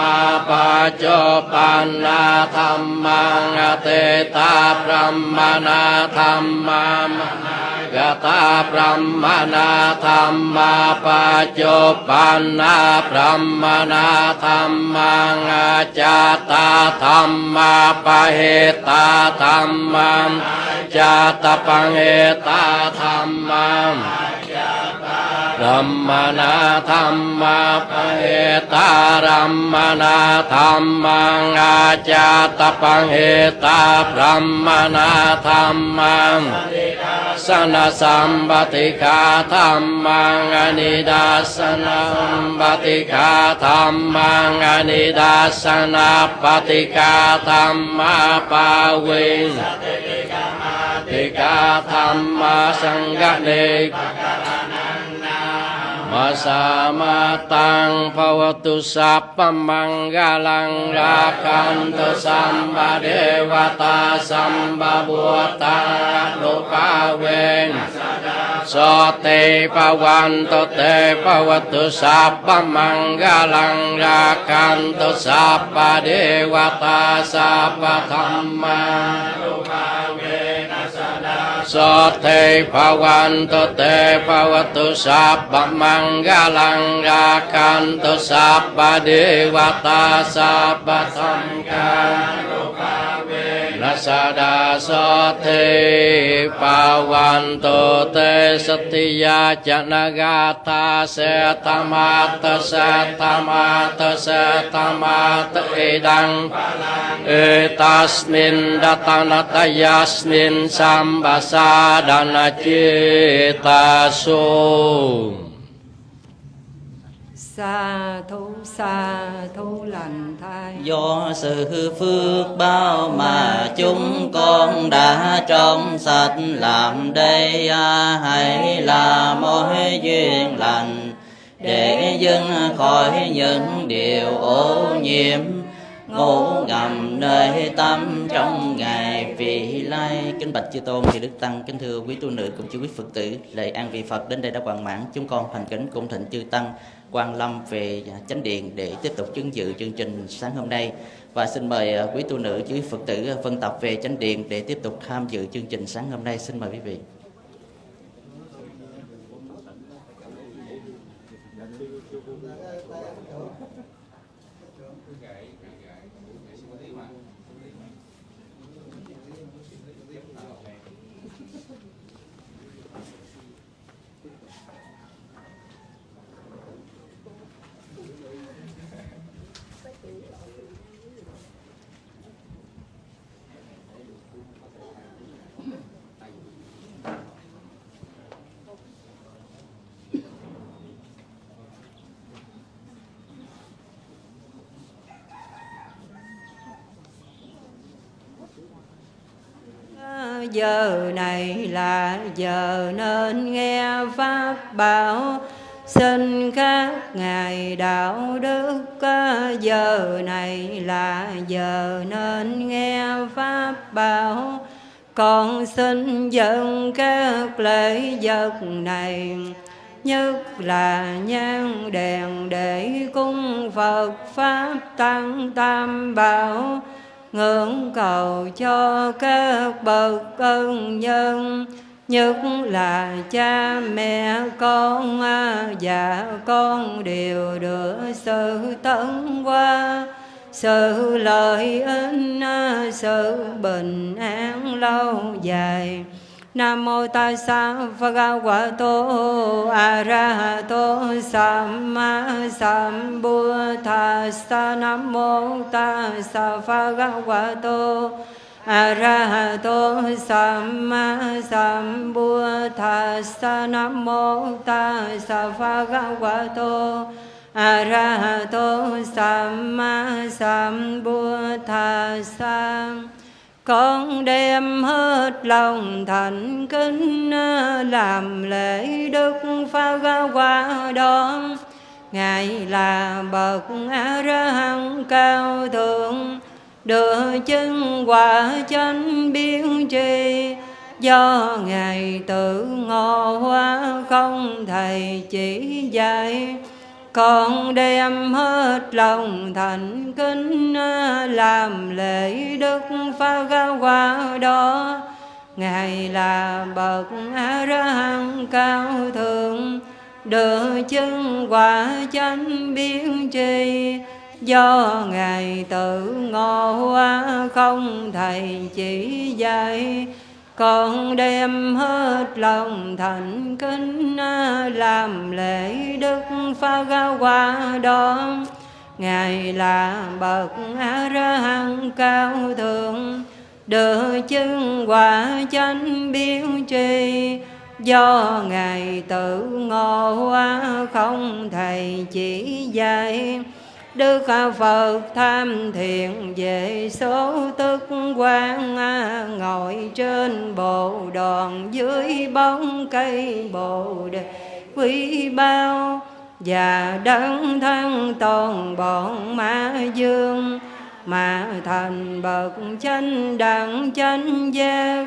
มาปาจปันนาธรรมังอเตตาพระมนาธรรมามกตาพระมนาธรรมาปาจปันนาพระมนาธรรมังอาจาตาธรรมาปะเหตาธรรมังจาตปังเหตาธรรมัง รัมมนาธรรมาปะเหตารัมมนาธรรมังอาจาตปังเหตาพรัมมนาธรรมังสนะสัมปติกาธรรมังอนิดาสนัมปติกาธรรมังอนิดาสนาปฏิกาธรรมาปาวิงติกาธรรมาสังกเนก มา สามาตังภวตุสัพพมังกาลังราคันตุสัมบเดวตาสัมบบัวตาโลกาเวนสเตปวันตุเตภวตุสัพพมังกาลังราคันตุสัพพเดวตาสัพพธรรมาสเตภวันตุเตภวตุสัพพมัง กาลังราคันตุสัพพเดวตาสัพพธรรมกานัสดาสเทปาวันโตเตสติยาจนกาตาเสตมาตเสตมาตเสตมาตเอดังเอตัสมินดัตนาตยัสมินสัมบาสาดานาจิตาสุ sa thú sa thú lành thai. Do sự phước bao mà chúng con đã trong sạch làm đây à, hãy là mối duyên lành để dâng khỏi những điều ô nhiễm. Ngủ ngầm nơi tâm trong ngày vị lai. Kính bạch chư tôn thì đức tăng kính thưa quý tu nữ cùng chư quý phật tử lời an vị phật đến đây đã hoàn mãn. Chúng con thành kính cung thịnh chư tăng quan lâm về chánh điện để tiếp tục chứng dự chương trình sáng hôm nay. Và xin mời à, quý tu nữ chư quý phật tử à, phân tập về chánh điện để tiếp tục tham dự chương trình sáng hôm nay. Xin mời quý vị. Giờ này là giờ nên nghe pháp bảo, xin các ngài đạo đức giờ này là giờ nên nghe pháp bảo. Con xin dân các lễ vật này, nhất là nhang đèn để cung Phật Pháp Tăng Tam Bảo ngưỡng cầu cho các bậc ân nhân, nhất là cha mẹ, con và dạ, con đều được sự tấn qua. Sự lợi ích sự bình an lâu dài. Nam mô tassa bhagavato arahato samma sambuddhassa Nam mô tassa bhagavato arahato samma sambuddhassa Nam mô tassa bhagavato arahato samma sambuddhassa con đem hết lòng thành kính, làm lễ đức phật qua đó ngài là bậc a ra hăng cao thượng đưa chân quả chánh biến tri. Do ngài tự ngộ hóa không thầy chỉ dạy con đem hết lòng thành kính, làm lễ đức pha ga qua đó ngài là bậc a ra hăng cao thượng đưa chân quả chánh biến tri. Do ngài tự ngộ không thầy chỉ dạy con đem hết lòng thành kính, làm lễ đức phật ga qua đó ngài là bậc a ra hằng cao thượng đưa chân quả chánh biến tri do ngài tự ngộ hóa không thầy chỉ dạy Đức Phật tham thiện về số tức quang à, Ngồi trên bộ đòn dưới bóng cây bồ đề. Quý bao Và đấng thân toàn bọn ma dương, Mà thành bậc chánh đẳng chánh giác.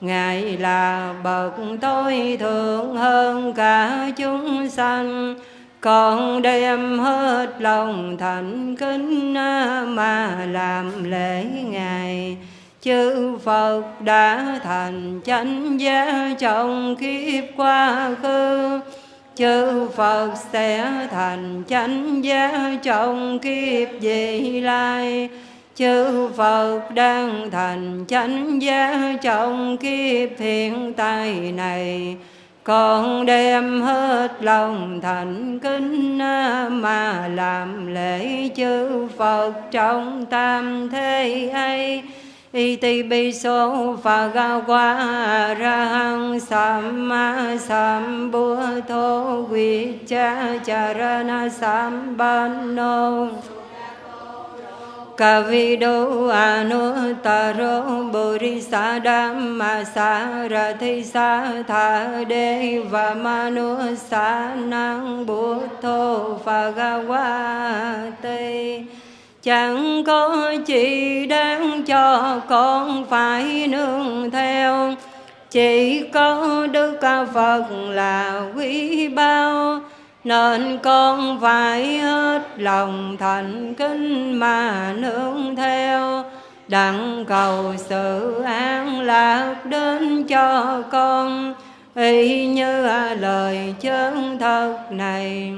Ngài là bậc tối thượng hơn cả chúng sanh con đem hết lòng thành kính mà làm lễ ngài. Chư Phật đã thành chánh giá trong kiếp quá khứ. Chư Phật sẽ thành chánh giá trong kiếp vị lai. Chư Phật đang thành chánh giá trong kiếp hiện tại này con đem hết lòng thành kính à, mà làm lễ chư Phật trong tam thế ấy. Y ti bi số phà ga qua ra hăng sam ma sam bua thô quy cha cha ra na sam ban nô. Kavido Anuttaro Bodhisadhamma Sarathisa Tha Deva Manu Sa Năng Buddho Phagawate Chẳng có chỉ đáng cho con phải nương theo Chỉ có Đức Phật là quý bao nên con phải hết lòng thành kính mà nương theo. Đặng cầu sự an lạc đến cho con. Y như lời chân thật này,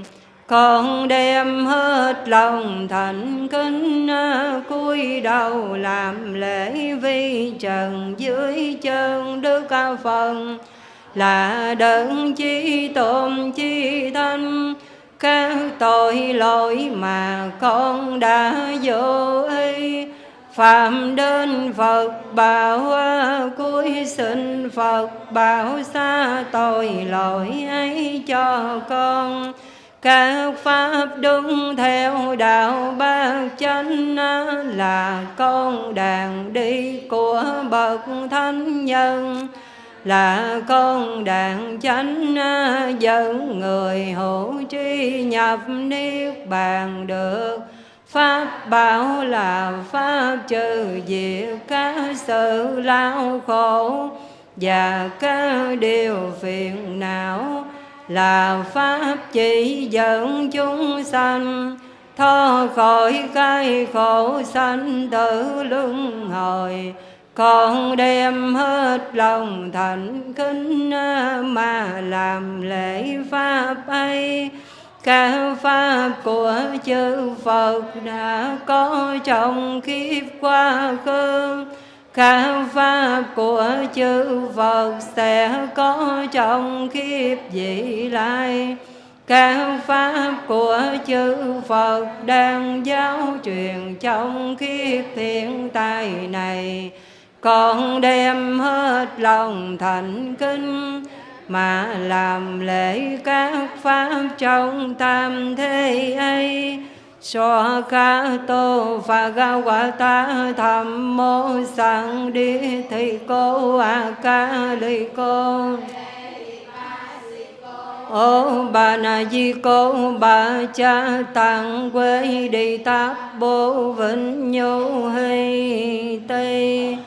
con đem hết lòng thành kính à, cúi đầu làm lễ vi trần dưới chân đức phật là đấng chi tôn, chi thanh các tội lỗi mà con đã vô ý phạm đến Phật bảo cuối xin Phật bảo xa tội lỗi ấy cho con. Các pháp đúng theo đạo bát chánh là con đàn đi của bậc thánh nhân là con đàn chánh à, dẫn người hộ tri nhập niết bàn được. Pháp bảo là Pháp trừ diệt các sự lao khổ Và các điều phiền não. Là Pháp chỉ dẫn chúng sanh, thoát khỏi cái khổ sanh tử luân hồi con đem hết lòng thành kính, mà làm lễ pháp ấy. Các pháp của chư Phật đã có trong kiếp qua khứ các pháp của chư Phật sẽ có trong kiếp vị lai. Các pháp của chư Phật đang giáo truyền trong kiếp thiên tai này con đem hết lòng thành kính mà làm lễ các pháp trong tam thế ấy. So ca tô và ga quả ta tham mô sang đi thì cô a ca li cô. Ô bà na di cô bà cha tăng quê đi táp bố vĩnh nhô hay tây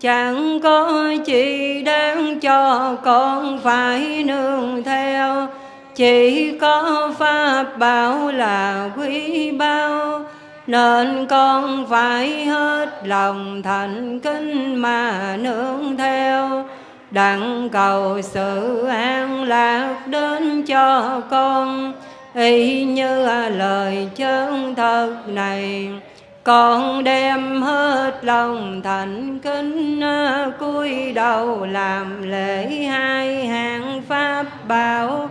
chẳng có chi đáng cho con phải nương theo. Chỉ có pháp bảo là quý bao. Nên con phải hết lòng thành kính mà nương theo. Đặng cầu sự an lạc đến cho con. Y như lời chân thật này con đem hết lòng thành kính à, cúi đầu làm lễ hai hàng pháp bảo.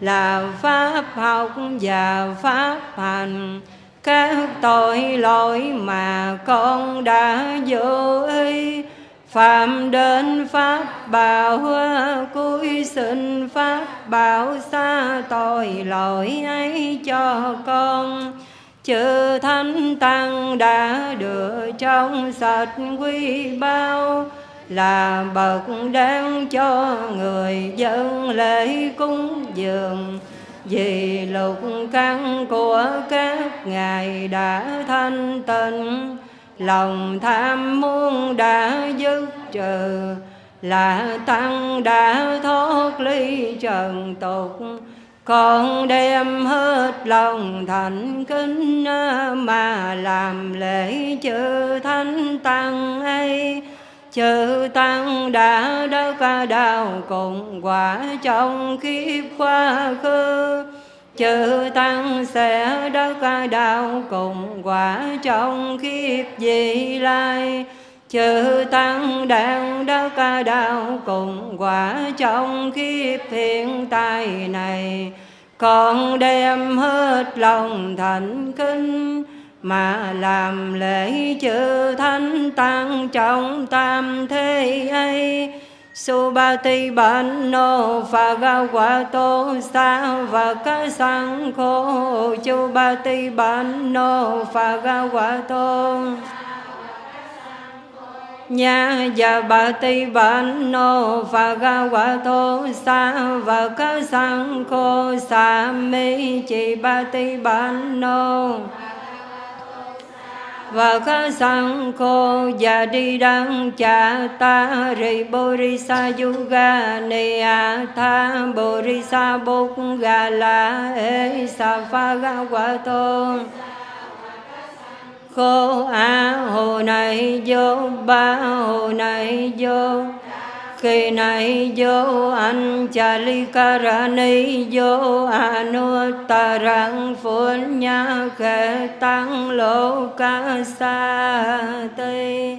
Là pháp học và pháp hành, các tội lỗi mà con đã vô ý. Phạm đến pháp bảo à, cúi xin pháp bảo, xa tội lỗi ấy cho con chư thánh tăng đã được trong sạch quy bao, là bậc đáng cho người dân lễ cúng dường. Vì lục căn của các ngài đã thanh tịnh, lòng tham muốn đã dứt trừ, là tăng đã thoát ly trần tục con đem hết lòng thành kính, mà làm lễ chư thánh tăng ấy. Chư tăng đã đất đau cùng quả trong kiếp quá khứ. Chư tăng sẽ đất đau cùng quả trong kiếp vị lai chư tăng đang đã ca đạo cùng quả trong kiếp hiện tại này. Con đem hết lòng thành kính mà làm lễ chư thánh tăng trong tam thế ấy. Subati quả Phagavato Sa và ca sang khô. Chubati quả Phagavato Nha và bà ti bản nô và ga quả thô sa và ca sang khô sa mi chỉ bà ti bản nô và ca sang khô và đi đăng cha ta rì bồ ri sa yuga ni a tha bồ ri sa bốc ga la e sa pha ga quả thô cô á hồ này vô, ba hồ này vô. Kỳ này vô, anh cha ly ca ra ni vô, a nu ta răng phun nha khe tăng lô ca sa tây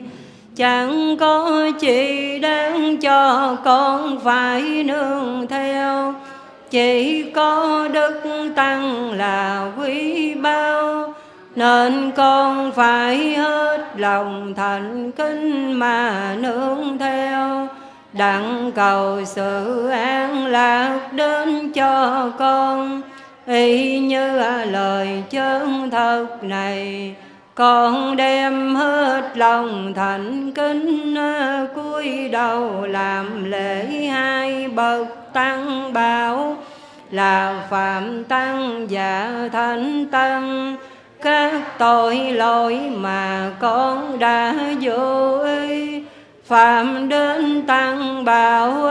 chẳng có chỉ đáng cho con phải nương theo. Chỉ có đức tăng là quý bao nên con phải hết lòng thành kính mà nương theo. Đặng cầu sự an lạc đến cho con. Y như lời chân thật này, con đem hết lòng thành kính, cúi đầu làm lễ hai bậc tăng bảo. Là phạm tăng và thánh tăng các tội lỗi mà con đã vô ý phạm đến tăng bảo,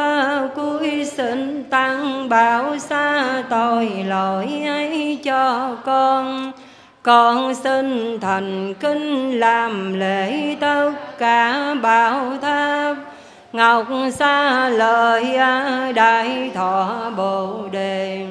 cuối xin tăng bảo, xa tội lỗi ấy cho con. Con xin thành kính làm lễ tất cả bảo tháp. Ngọc xa lời đại thọ bồ đề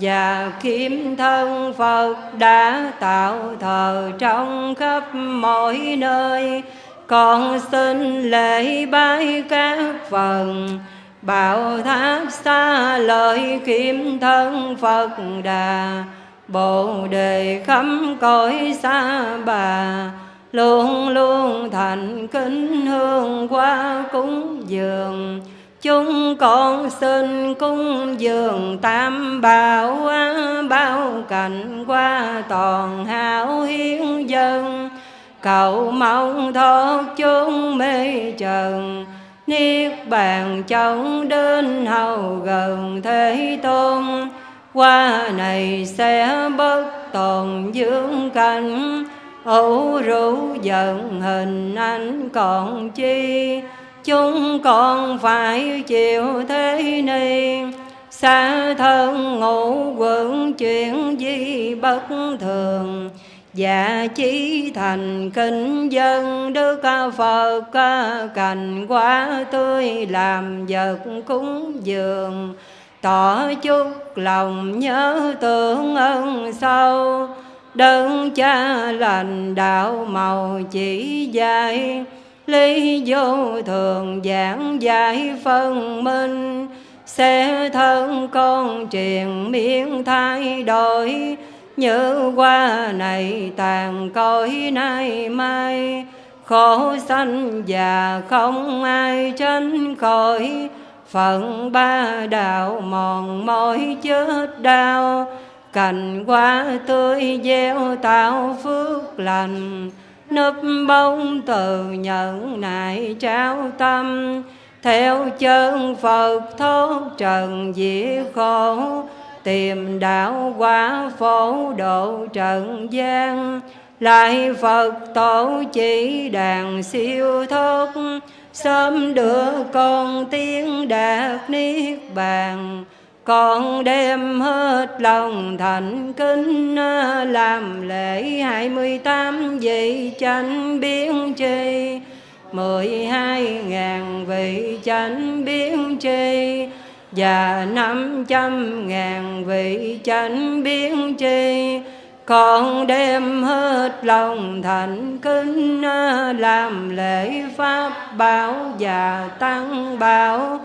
và kiếm thân Phật đã tạo thờ trong khắp mọi nơi. Con xin lễ bái các phần, bảo tháp xa lời kiếm thân Phật đà. Bồ đề khắp cõi xa bà, Luôn luôn thành kính hương qua cúng dường. Chúng con xin cung dường tam bảo, Bao cảnh qua toàn hảo hiến dân Cầu mong thoát chúng mê trần, Niết bàn chống đến hầu gần Thế Tôn. Qua này sẽ bất tồn dưỡng cảnh ấu rũ giận hình anh còn chi chúng con phải chịu thế này. Xa thân ngủ quẩn chuyện gì bất thường. Dạ chí thành kinh dân, Đức Phật cành quá tươi làm vật cúng dường. Tỏ chút lòng nhớ tưởng ân sâu. Đơn cha lành đạo màu chỉ dạy lý vô thường giảng giải phân minh, sẽ thân con truyền miễn thay đổi. Như qua này tàn cõi nay mai, khổ sanh già không ai tránh khỏi. Phận ba đạo mòn mỏi chết đau, cành hoa tươi gieo tạo phước lành núp bóng từ nhận nại trao tâm. Theo chân Phật thoát trần diệt khổ. Tìm đạo quả phổ độ trần gian. Lại Phật tổ chỉ đàn siêu thoát. Sớm đưa con tiếng đạt niết bàn con đem hết lòng thành kính, làm lễ hai mươi tám vị chánh biến tri. Mười hai ngàn vị chánh biến tri và năm trăm ngàn vị chánh biến tri. Con đem hết lòng thành kính, làm lễ pháp bảo và tăng bảo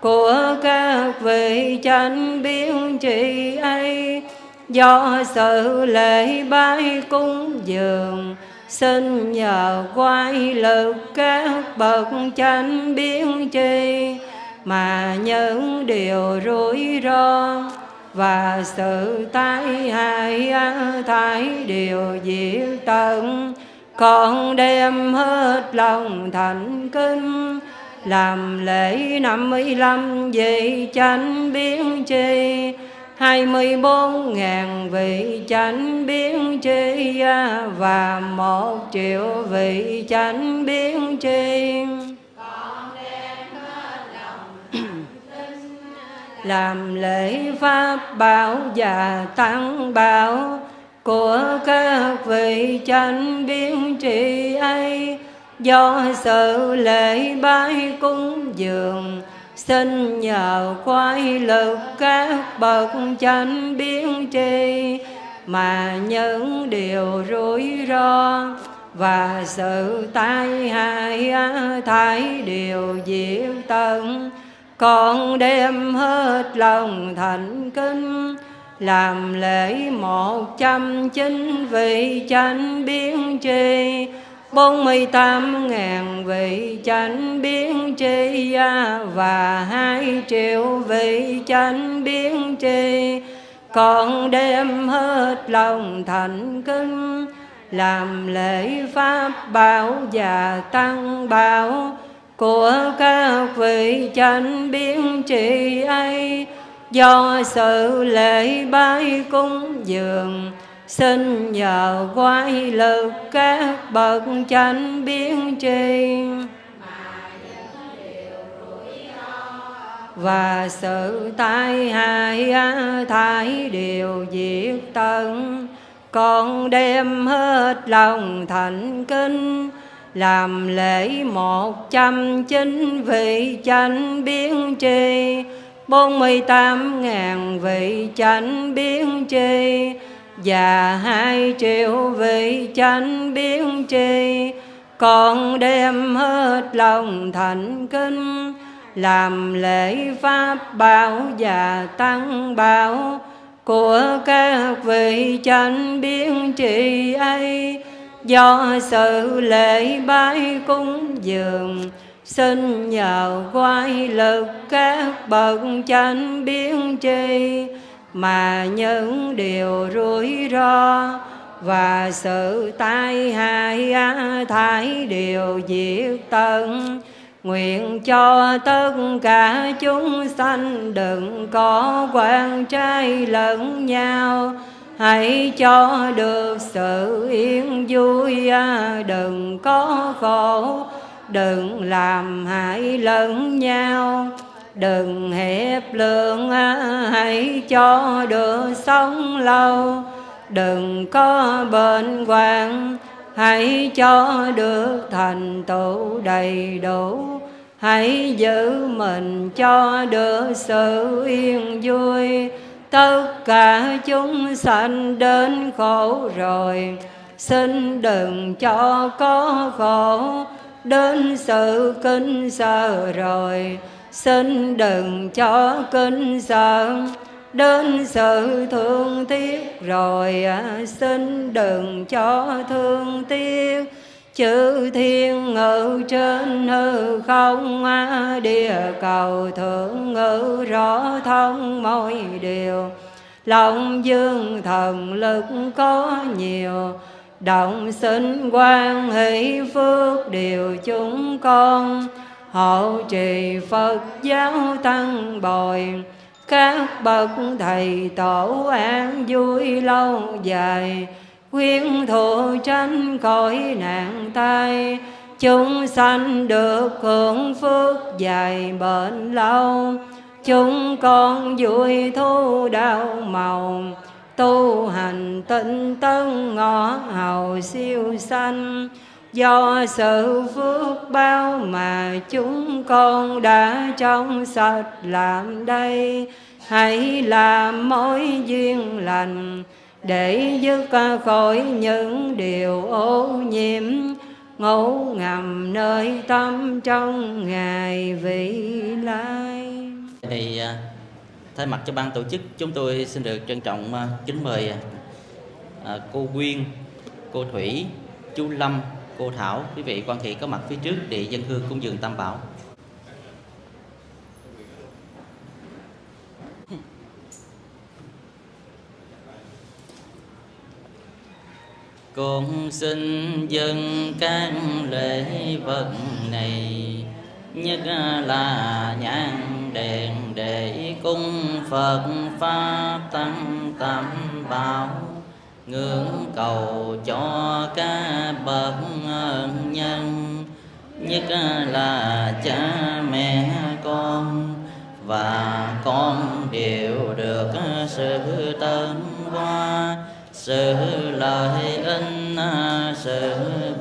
của các vị chánh biến trị ấy, do sự lễ bái cúng dường, xin nhờ quay lực các bậc chánh biến chi mà những điều rủi ro và sự tai hại thái điều diệt tận con đem hết lòng thành kính làm lễ năm mươi lăm vị chánh biến chi. Hai mươi bốn ngàn vị chánh biến chi và một triệu vị chánh biến chi. Làm lễ pháp bảo và tăng bảo của các vị chánh biến trị ấy do sự lễ bái cúng dường, xin nhờ khoái lực các bậc chánh biến tri, mà những điều rủi ro và sự tai hại thái điều diệt tận. Con đem hết lòng thành kính, làm lễ một trăm chín vị chánh biến tri bốn mươi tám ngàn vị chánh biến tri và hai triệu vị chánh biến tri. Con đem hết lòng thành kính, làm lễ pháp bảo và tăng bảo của các vị chánh biến trị ấy. Do sự lễ bái cúng dường xin nhờ quay lực các bậc chánh biến tri. Và sự tai hại thái đều diệt tận. Con đem hết lòng thành kinh, làm lễ một trăm chín vị chánh biến tri. Bốn mươi tám ngàn vị chánh biến tri và hai triệu vị chánh biến tri con đem hết lòng thành kính, làm lễ pháp bảo và tăng bảo của các vị chánh biến trị ấy. Do sự lễ bái cúng dường, xin nhờ quay lực các bậc chánh biến tri mà những điều rủi ro và sự tai hại thái đều diệt tận. Nguyện cho tất cả chúng sanh đừng có quan trai lẫn nhau. Hãy cho được sự yên vui, đừng có khổ Đừng làm hại lẫn nhau. Đừng hẹp lượng, hãy cho được sống lâu. Đừng có bệnh hoạn hãy cho được thành tựu đầy đủ. Hãy giữ mình cho được sự yên vui. Tất cả chúng sanh đến khổ rồi. Xin đừng cho có khổ. Đến sự kinh sợ rồi xin đừng cho kinh sợ đến sự thương tiếc. Rồi à, xin đừng cho thương tiếc. Chữ thiên ngự trên hư không à, địa cầu thượng ngự rõ thông mọi điều. Lòng dương thần lực có nhiều động sinh quan hỷ phước điều chúng con hộ trì phật giáo tăng bồi. Các bậc thầy tổ an vui lâu dài. Quyến thụ tranh cõi nạn tai. Chúng sanh được hưởng phước dài bền lâu. Chúng con vui thu đạo màu. Tu hành tinh tấn ngõ hầu siêu sanh do sự phước bao mà chúng con đã trong sạch làm đây hãy làm mối duyên lành để dứt khỏi những điều ô nhiễm ngủ ngầm nơi tâm trong ngày vị lai. Thì à, thay mặt cho ban tổ chức chúng tôi xin được trân trọng à, kính mời à, cô Quyên, cô Thủy, chú Lâm, cô Thảo, quý vị quan thị có mặt phía trước để dân hương cúng dường Tam Bảo. Con xin dân các lễ vật này Nhất là nhang đèn để cung Phật Pháp tăng tam bảo ngưỡng cầu cho các bậc ân nhân. Nhất là cha mẹ con, và con đều được sự tân hoa, sự lợi ích, sự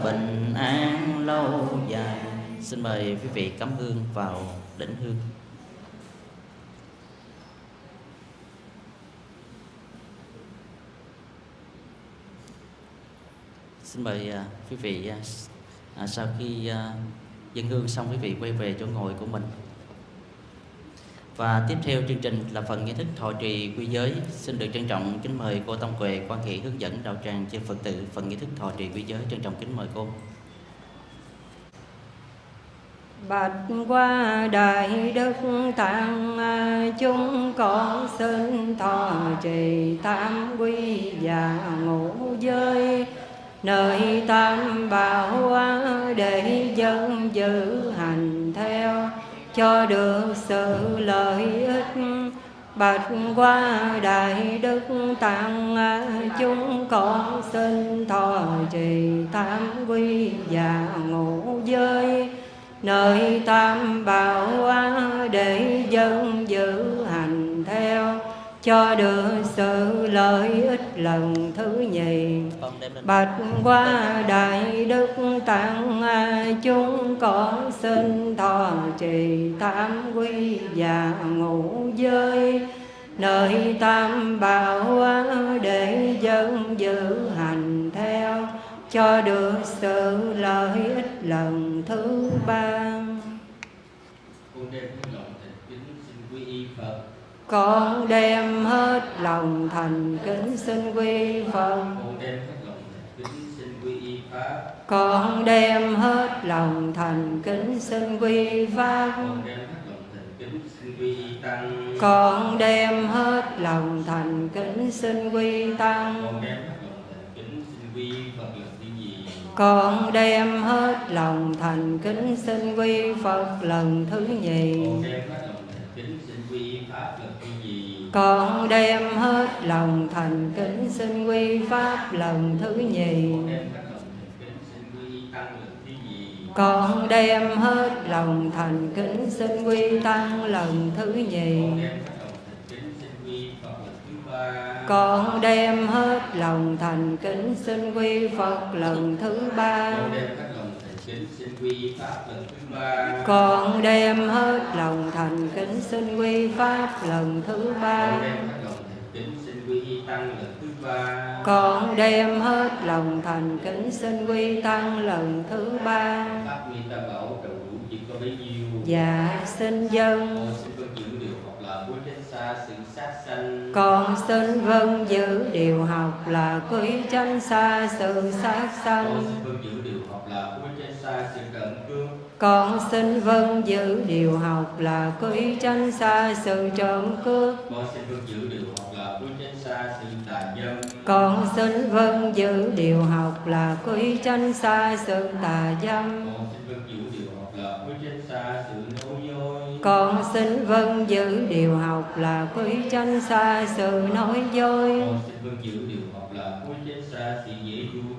bình an lâu dài. Xin mời quý vị cắm hương vào đỉnh hương. Xin mời à, quý vị à, à, sau khi dân hương xong, quý vị quay về chỗ ngồi của mình. Và tiếp theo chương trình là phần nghi thức thọ trì quy giới. Xin được trân trọng kính mời cô Tông Quệ quan hệ hướng dẫn đạo tràng cho Phật tử phần nghi thức thọ trì quy giới. Trân trọng kính mời cô. Bạch qua đại đức tăng chúng con xin thọ trì tam quy và ngũ giới nơi tam bảo để dân giữ hành theo, cho được sự lợi ích. Bạch qua đại đức tăng chúng con xin thọ trì tam quy và ngũ giới. Nơi tam bảo để dân giữ hành theo cho được sự lợi ích lần thứ nhì. Bạch qua đại đức tăng chúng con xin thọ trì tam quy và ngũ giới nơi tam bảo để dân giữ hành theo cho được sự lợi ích lần thứ ba. Con đem hết lòng thành kính xin quy phật con đem hết lòng thành kính xin quy pháp. Con đem hết lòng thành kính xin quy tăng. Con đem hết lòng thành kính xin quy Phật lần thứ nhì con đem hết lòng thành kính xin quy Pháp lần thứ nhì. Con đem hết lòng thành kính xin quy Tăng lần thứ nhì. Con đem hết lòng thành kính xin quy Phật lần thứ ba. Con đem hết lòng thành kính xin quy Pháp lần thứ ba. Con đem hết lòng thành kính xin quy Tăng lần thứ ba. Dạ xin dân. Con xin vâng giữ điều học là quý chân xa sự sát sanh. Con xin vâng giữ điều học là quý chân xa sự trộm cướp. Con xin vâng giữ điều học là quý chân xa sự tà dâm. Con xin vâng giữ điều học là quý tranh xa sự nói dối. Con xin vâng giữ điều học là quý tranh xa sự dễ vui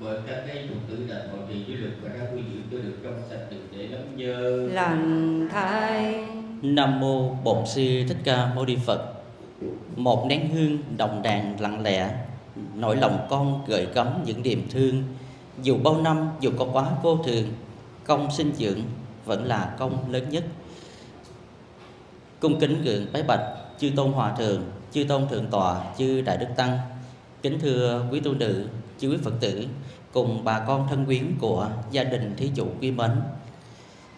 bởi các cái dụng tử đảnh hội trì dưới lực và các quy dưỡng cho được trong sạch được để lắm nhơ lành thai Nam mô Bổn sư Thích Ca Mâu Ni Phật. Một nén hương đồng đàn lặng lẽ, nỗi lòng con gợi gắm những niềm thương. Dù bao năm, dù có quá vô thường, công sinh dưỡng vẫn là công lớn nhất. Cung kính gượng bái bạch chư tôn hòa thượng, chư tôn thượng tọa, chư đại đức tăng. Kính thưa quý tu nữ, chư quý Phật tử cùng bà con thân quyến của gia đình thí chủ quý mến.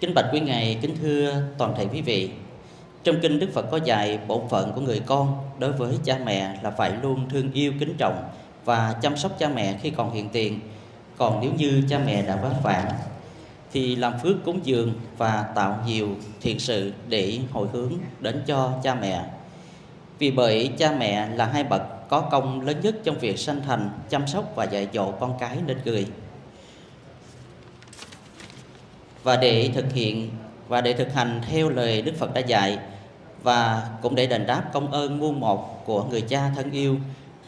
Kính bạch quý ngài, kính thưa toàn thể quý vị. Trong kinh Đức Phật có dạy bổn phận của người con đối với cha mẹ là phải luôn thương yêu kính trọng và chăm sóc cha mẹ khi còn hiện tiền. Còn nếu như cha mẹ đã vất vả thì làm phước cúng dường và tạo nhiều thiện sự để hồi hướng đến cho cha mẹ. Vì bởi cha mẹ là hai bậc có công lớn nhất trong việc sanh thành, chăm sóc và dạy dỗ con cái nên người. Và để thực hiện và để thực hành theo lời Đức Phật đã dạy và cũng để đền đáp công ơn muôn một của người cha thân yêu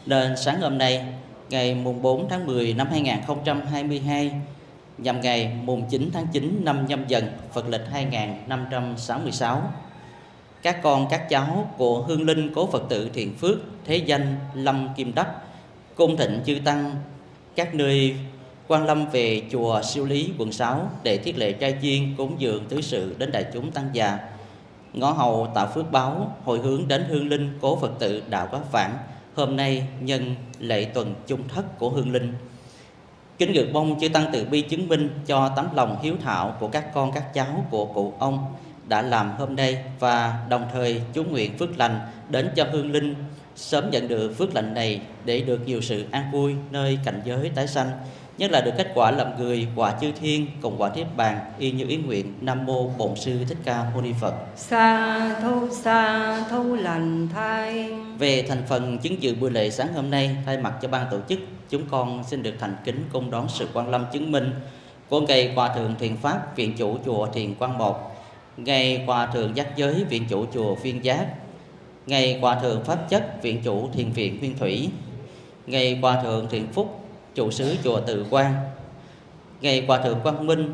nên sáng hôm nay ngày mùng 4 tháng 10 năm 2022 nhằm ngày mùng 9 tháng 9 năm nhâm dần Phật lịch 2566 các con, các cháu của hương linh cố Phật tử Thiện Phước thế danh Lâm Kim Đắc, cung thịnh chư tăng, các nơi quan lâm về chùa siêu lý, quận 6 để thiết lệ trai chiên cúng dường tứ sự đến đại chúng tăng già ngõ hầu tạo phước báo hồi hướng đến hương linh cố Phật tử đạo quá phản hôm nay nhân lễ tuần chung thất của hương linh. Kính gửi mong chư tăng từ bi chứng minh cho tấm lòng hiếu thảo của các con, các cháu của cụ ông đã làm hôm nay và đồng thời chú nguyện phước lành đến cho hương linh sớm nhận được phước lành này để được nhiều sự an vui nơi cảnh giới tái sanh. Nhất là được kết quả làm người quả chư thiên cùng quả niết bàn y như ý nguyện nam mô bổn sư thích ca mâu ni phật. Sa thu sa thu lành thay. Về thành phần chứng dự buổi lễ sáng hôm nay thay mặt cho ban tổ chức chúng con xin được thành kính cung đón sự quan lâm chứng minh của ngài hòa thượng thiền pháp viện chủ chùa thiền quang một ngài hòa thượng giác giới viện chủ chùa phiên giác. Ngài hòa thượng pháp chất viện chủ thiền viện nguyên thủy. Ngài hòa thượng thiện phúc trụ sứ chùa Từ Quang, ngày Hòa thượng Quang Minh,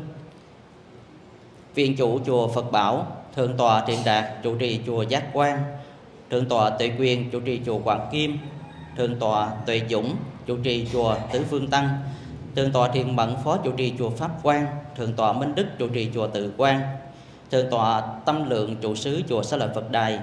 viện chủ chùa Phật Bảo, thượng tọa Thiện Đạt chủ trì chùa Giác Quang, thượng tọa Tuệ Quyền chủ trì chùa Quảng Kim, thượng tọa Tuệ Dũng chủ trì chùa Tứ Phương Tăng, thượng tọa Thiện Mẫn phó chủ trì chùa Pháp Quang, thượng tọa Minh Đức chủ trì chùa Tự Quang, thượng tọa Tâm Lượng trụ sứ chùa Sa Lợi Phật Đài,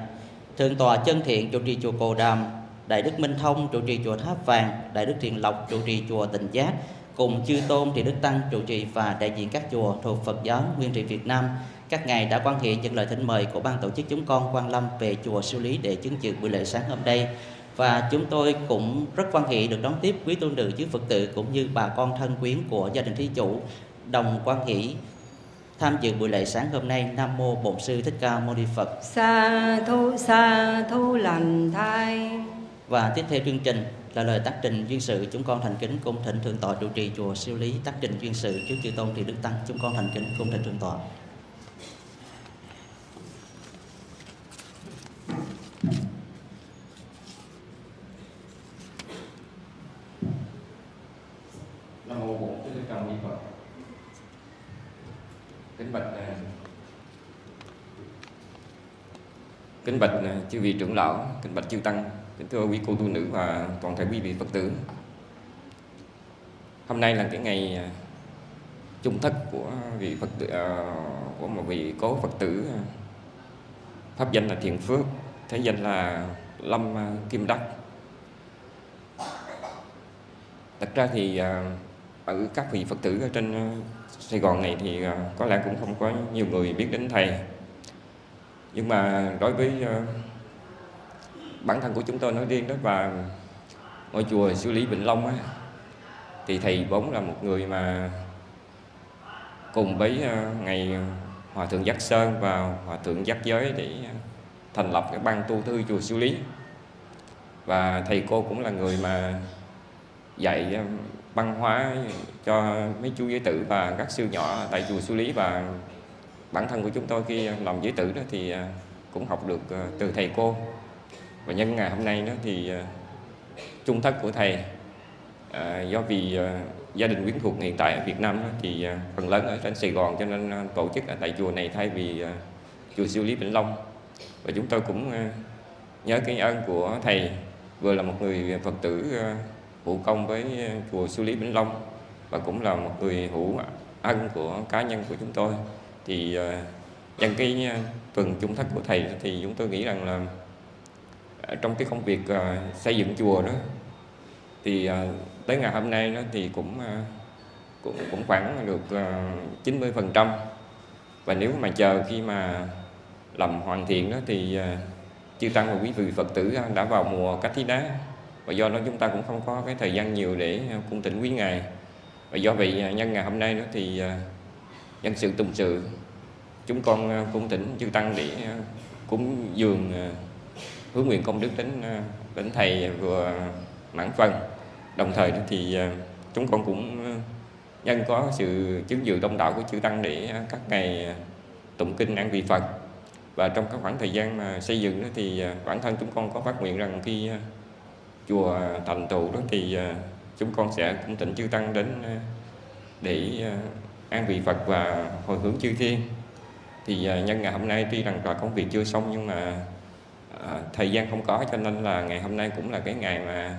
thượng tọa Chân Thiện chủ trì chùa Cồ Đàm, Đại Đức Minh Thông trụ trì chùa Tháp Vàng, Đại Đức Thiện Lộc trụ trì chùa Tịnh Giác, cùng chư tôn thì Đức Tăng trụ trì và đại diện các chùa thuộc Phật giáo Nguyên trị Việt Nam. Các ngài đã quan hệ nhận lời thỉnh mời của ban tổ chức chúng con quan lâm về chùa Siêu Lý để chứng dự buổi lễ sáng hôm nay. Và chúng tôi cũng rất quan hệ được đón tiếp quý tôn nữ chứ Phật tử cũng như bà con thân quyến của gia đình thí chủ đồng quan hỷ tham dự buổi lễ sáng hôm nay Nam mô Bổn sư Thích Ca Mâu Ni Phật. sa thu sa thu lành thay Và tiếp theo chương trình là lời tác trình duyên sự chúng con thành kính cung thỉnh thượng tọa trụ trì chùa siêu lý tác trình duyên sự trước chư tôn thì đức tăng chúng con thành kính cung thỉnh thượng tọa Nam mô Bổn Sư Thích Ca Mâu Ni Phật. Kính bạch à, Kính bạch à, chư vị trưởng lão, kính bạch chư tăng, kính thưa quý cô tu nữ và toàn thể quý vị Phật tử. Hôm nay là cái ngày à, chung thất của vị Phật tử của một vị cố Phật tử pháp danh là Thiện Phước, thế danh là Lâm Kim Đắc. Thật ra thì ở các vị Phật tử ở trên Sài Gòn này thì ờ, có lẽ cũng không có nhiều người biết đến thầy. Nhưng mà đối với ờ, bản thân của chúng tôi nói riêng đó và ngôi chùa Sư Lý Bình Long á, thì thầy vốn là một người mà cùng với ờ, ngày Hòa Thượng Giác Sơn và Hòa Thượng Giác Giới để thành lập cái ban tu thư chùa Sư Lý. Và thầy cô cũng là người mà dạy văn hóa cho mấy chú giới tử và các sư nhỏ tại chùa Sư Lý và bản thân của chúng tôi khi làm giới tử đó thì à, cũng học được à, từ thầy cô. Và nhân ngày hôm nay đó thì à, trung thất của thầy à, do vì à, gia đình quyến thuộc hiện tại ở Việt Nam đó, thì à, phần lớn ở trên Sài Gòn cho nên à, tổ chức ở tại chùa này thay vì à, chùa siêu Lý Vĩnh Long. Và chúng tôi cũng à, nhớ cái ơn của thầy vừa là một người Phật tử à, hữu công với chùa Sư Lý Vĩnh Long và cũng là một người hữu ân của cá nhân của chúng tôi. Thì ờ, nhân cái ờ, phần tuần chung thất của thầy thì chúng tôi nghĩ rằng là trong cái công việc ờ, xây dựng chùa đó, thì tới ngày hôm nay đó thì cũng cũng cũng khoảng được chín mươi phần trăm. Và nếu mà chờ khi mà làm hoàn thiện đó thì chư tăng và quý vị Phật tử đã vào mùa cách thí đá và do đó chúng ta cũng không có cái thời gian nhiều để à, cung tỉnh quý ngài. Và do vậy à, nhân ngày hôm nay đó thì à, nhân sự tùng sự, chúng con cung tỉnh chư tăng để cúng dường hướng nguyện công đức đến đến thầy vừa mãn phần. Đồng thời đó thì chúng con cũng nhân có sự chứng dự đông đảo của chư tăng để các ngày tụng kinh ăn vị phật. Và trong các khoảng thời gian mà xây dựng đó thì bản thân chúng con có phát nguyện rằng khi chùa thành tựu đó thì à, chúng con sẽ cũng tỉnh chư tăng đến à, để à, an vị Phật và hồi hướng chư thiên. Thì nhân ngày hôm nay tuy rằng là công việc chưa xong nhưng mà thời gian không có cho nên là ngày hôm nay cũng là cái ngày mà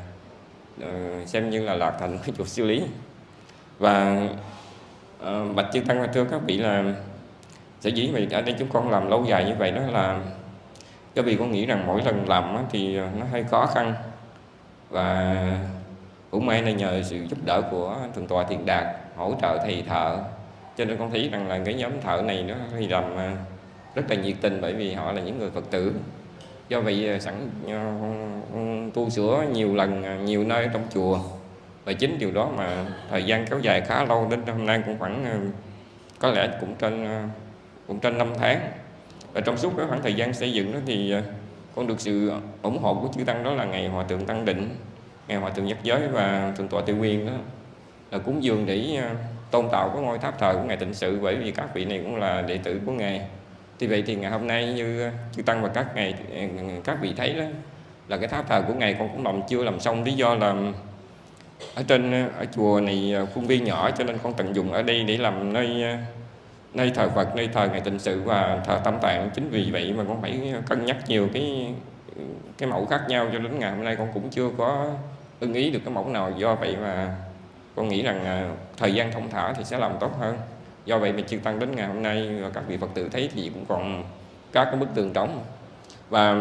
ờ, xem như là lạc thành cái *laughs* chùa siêu lý. Và ờ, bạch chư tăng và thưa các vị là sở dĩ vì ở đây chúng con làm lâu dài như vậy đó là cái vì con nghĩ rằng mỗi lần làm thì nó hơi khó khăn và cũng may là nhờ sự giúp đỡ của thượng tọa thiện đạt hỗ trợ thầy thợ. Cho nên con thấy rằng là cái nhóm thợ này nó thì làm à, rất là nhiệt tình bởi vì họ là những người phật tử. Do vậy à, sẵn à, tu sửa nhiều lần nhiều nơi trong chùa. Và chính điều đó mà thời gian kéo dài khá lâu đến hôm nay cũng khoảng có lẽ cũng trên cũng trên 5 tháng. Và trong suốt cái khoảng thời gian xây dựng đó thì con được sự ủng hộ của chư tăng đó là ngày hòa thượng tăng định, ngày hòa thượng nhất giới và thượng tọa tiêu nguyên đó. Là cúng dường để à, tôn tạo cái ngôi tháp thờ của ngài tịnh sự, bởi vì các vị này cũng là đệ tử của ngài. Thì vậy thì ngày hôm nay như chư tăng và các ngài, các vị thấy đó, là cái tháp thờ của ngài con cũng làm chưa làm xong lý do là ở trên à, ở chùa này à, khuôn viên nhỏ, cho nên con tận dụng ở đây để làm nơi nơi thờ Phật, nơi thờ ngày tịnh sự và thờ tâm tạng. Chính vì vậy mà con phải cân nhắc nhiều cái cái mẫu khác nhau cho đến ngày hôm nay. Con cũng chưa có ưng ý được cái mẫu nào. Do vậy mà con nghĩ rằng à, thời gian thông thả thì sẽ làm tốt hơn. Do vậy mà chư tăng đến ngày hôm nay và các vị phật tử thấy thì cũng còn các cái bức tường trống. Và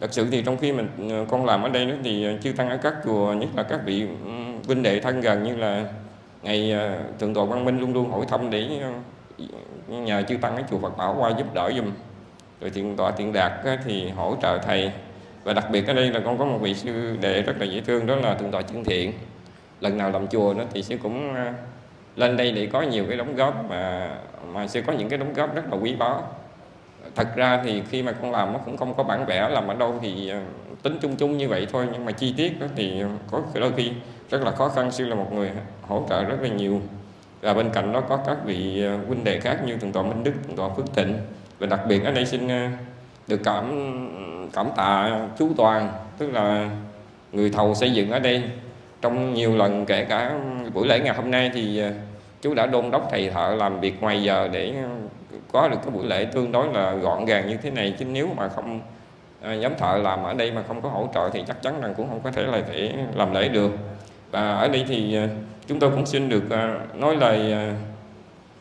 thật sự thì trong khi mình à, con làm ở đây đó thì chư tăng ở các chùa nhất là các vị ừ, vinh đệ thân gần như là ngày à, thượng tọa quang minh luôn luôn hỏi thăm để nhờ chư tăng cái chùa Phật Bảo qua giúp đỡ dùm rồi thiện tọa thiện đạt thì hỗ trợ thầy. Và đặc biệt ở đây là con có một vị sư đệ rất là dễ thương, đó là thượng tọa chân thiện. Lần nào làm chùa nó thì sư cũng à, lên đây để có nhiều cái đóng góp mà mà sư có những cái đóng góp rất là quý báu. Thật ra thì khi mà con làm nó cũng không có bản vẽ làm ở đâu thì à, tính chung chung như vậy thôi, nhưng mà chi tiết đó thì có đôi khi rất là khó khăn. Sư là một người hỗ trợ rất là nhiều và bên cạnh đó có các vị ờ, huynh đệ khác như thượng tọa Minh Đức, thượng tọa Phước Thịnh. Và đặc biệt ở đây xin ờ, được cảm cảm tạ chú Toàn tức là người thầu xây dựng ở đây. Trong nhiều lần kể cả buổi lễ ngày hôm nay thì ờ, chú đã đôn đốc thầy thợ làm việc ngoài giờ để có được cái buổi lễ tương đối là gọn gàng như thế này. Chứ nếu mà không nhóm thợ làm ở đây mà không có hỗ trợ thì chắc chắn rằng cũng không có thể là thể làm lễ được. Và ở đây thì chúng tôi cũng xin được à, nói lời à,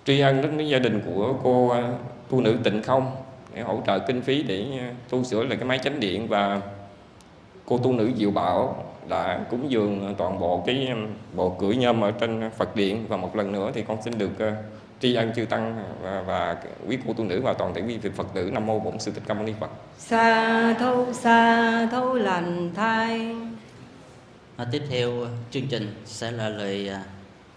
tri ân đến gia đình của cô à, tu nữ Tịnh Không để hỗ trợ kinh phí để tu sửa lại cái máy chánh điện và cô tu nữ Diệu Bảo đã cúng dường toàn bộ cái bộ cửa nhôm ở trên Phật điện và một lần nữa thì con xin được tri ân chư tăng và, và quý cô tu nữ và toàn thể quý vị Phật tử Nam mô Bổn Sư Thích Ca Mâu Ni Phật. Sa thâu sa thâu lành thai. À, tiếp theo ờ, chương trình sẽ là lời à,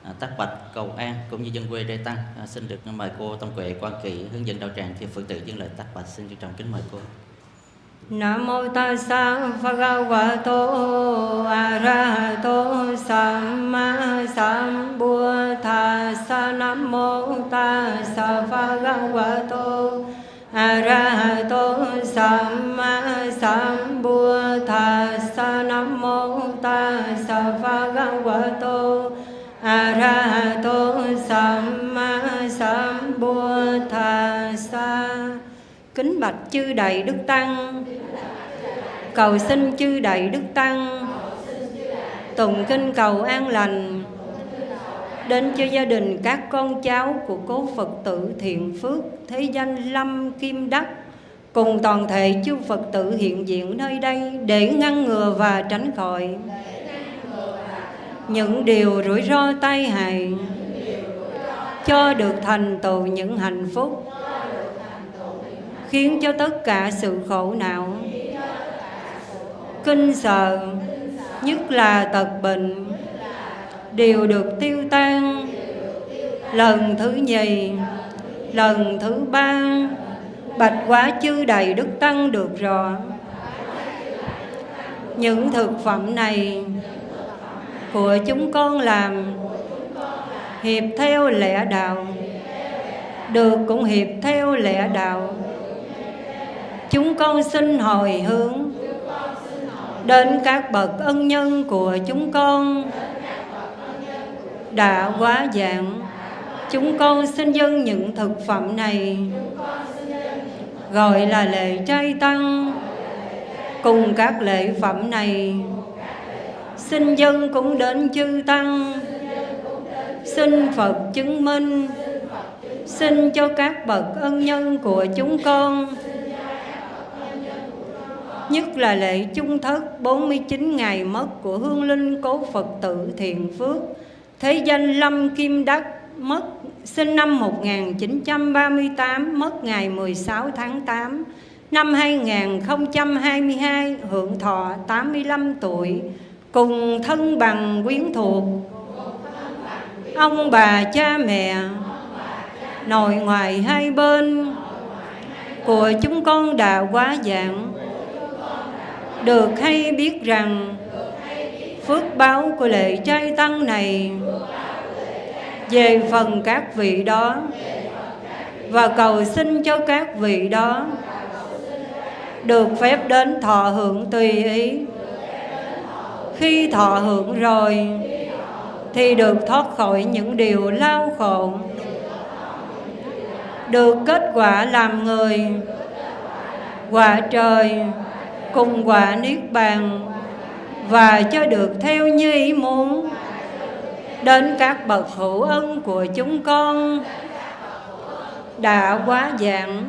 à, tác bạch cầu an cũng như dân quê đê tăng. À, xin được mời cô Tông Quệ Quan Kỳ hướng dẫn đạo tràng thì Phật tử dân lời tác bạch xin trân trọng kính mời cô. Nam mô Tassa Bhagavato Arahato Samma Sambuddhassa Nam mô Tassa Bhagavato Arahato Samma Sambuddhassa Nam mô Tassa Bhagavato Arahato Samma Sambuddhasa Kính bạch chư đầy Đức Tăng, Cầu xin chư đầy Đức Tăng, Tụng kinh cầu an lành Đến cho gia đình các con cháu của cố Phật tử thiện phước Thế danh Lâm Kim Đắc Cùng toàn thể chư Phật tử hiện diện nơi đây Để ngăn ngừa và tránh khỏi. Những điều rủi ro tai hại. Cho được thành tựu những hạnh phúc. Khiến cho tất cả sự khổ não. Kinh sợ, nhất là tật bệnh, đều được tiêu tan. Lần thứ nhì, lần thứ ba, bạch quá chư đầy đức tăng được rõ. Những thực phẩm này của chúng con làm. Hiệp theo lẽ đạo, được cũng hiệp theo lẽ đạo. Chúng con xin hồi hướng đến các bậc ân nhân của chúng con. Đã quá dạng chúng con xin dâng những thực phẩm này, gọi là lễ trai tăng. Cùng các lễ phẩm này xin dân cũng đến chư tăng. Xin phật chứng minh. Xin cho các bậc ân nhân của chúng con. Nhất là lễ chung thất 49 ngày mất của hương linh cố Phật tử Thiện Phước. Thế danh Lâm Kim Đắc mất, sinh năm 1938 mất ngày 16 tháng 8 năm 2022 hưởng thọ 85 tuổi cùng thân bằng quyến thuộc. Ông bà cha mẹ nội ngoại hai bên của chúng con đã quá dạng được hay biết rằng phước báo của lễ trai tăng này về phần các vị đó và cầu xin cho các vị đó được phép đến thọ hưởng tùy ý khi thọ hưởng rồi, thì được thoát khỏi những điều lao khổ. Được kết quả làm người, quả trời cùng quả niết bàn, và cho được theo như ý muốn. Đến các bậc hữu ân của chúng con, đã quá dạng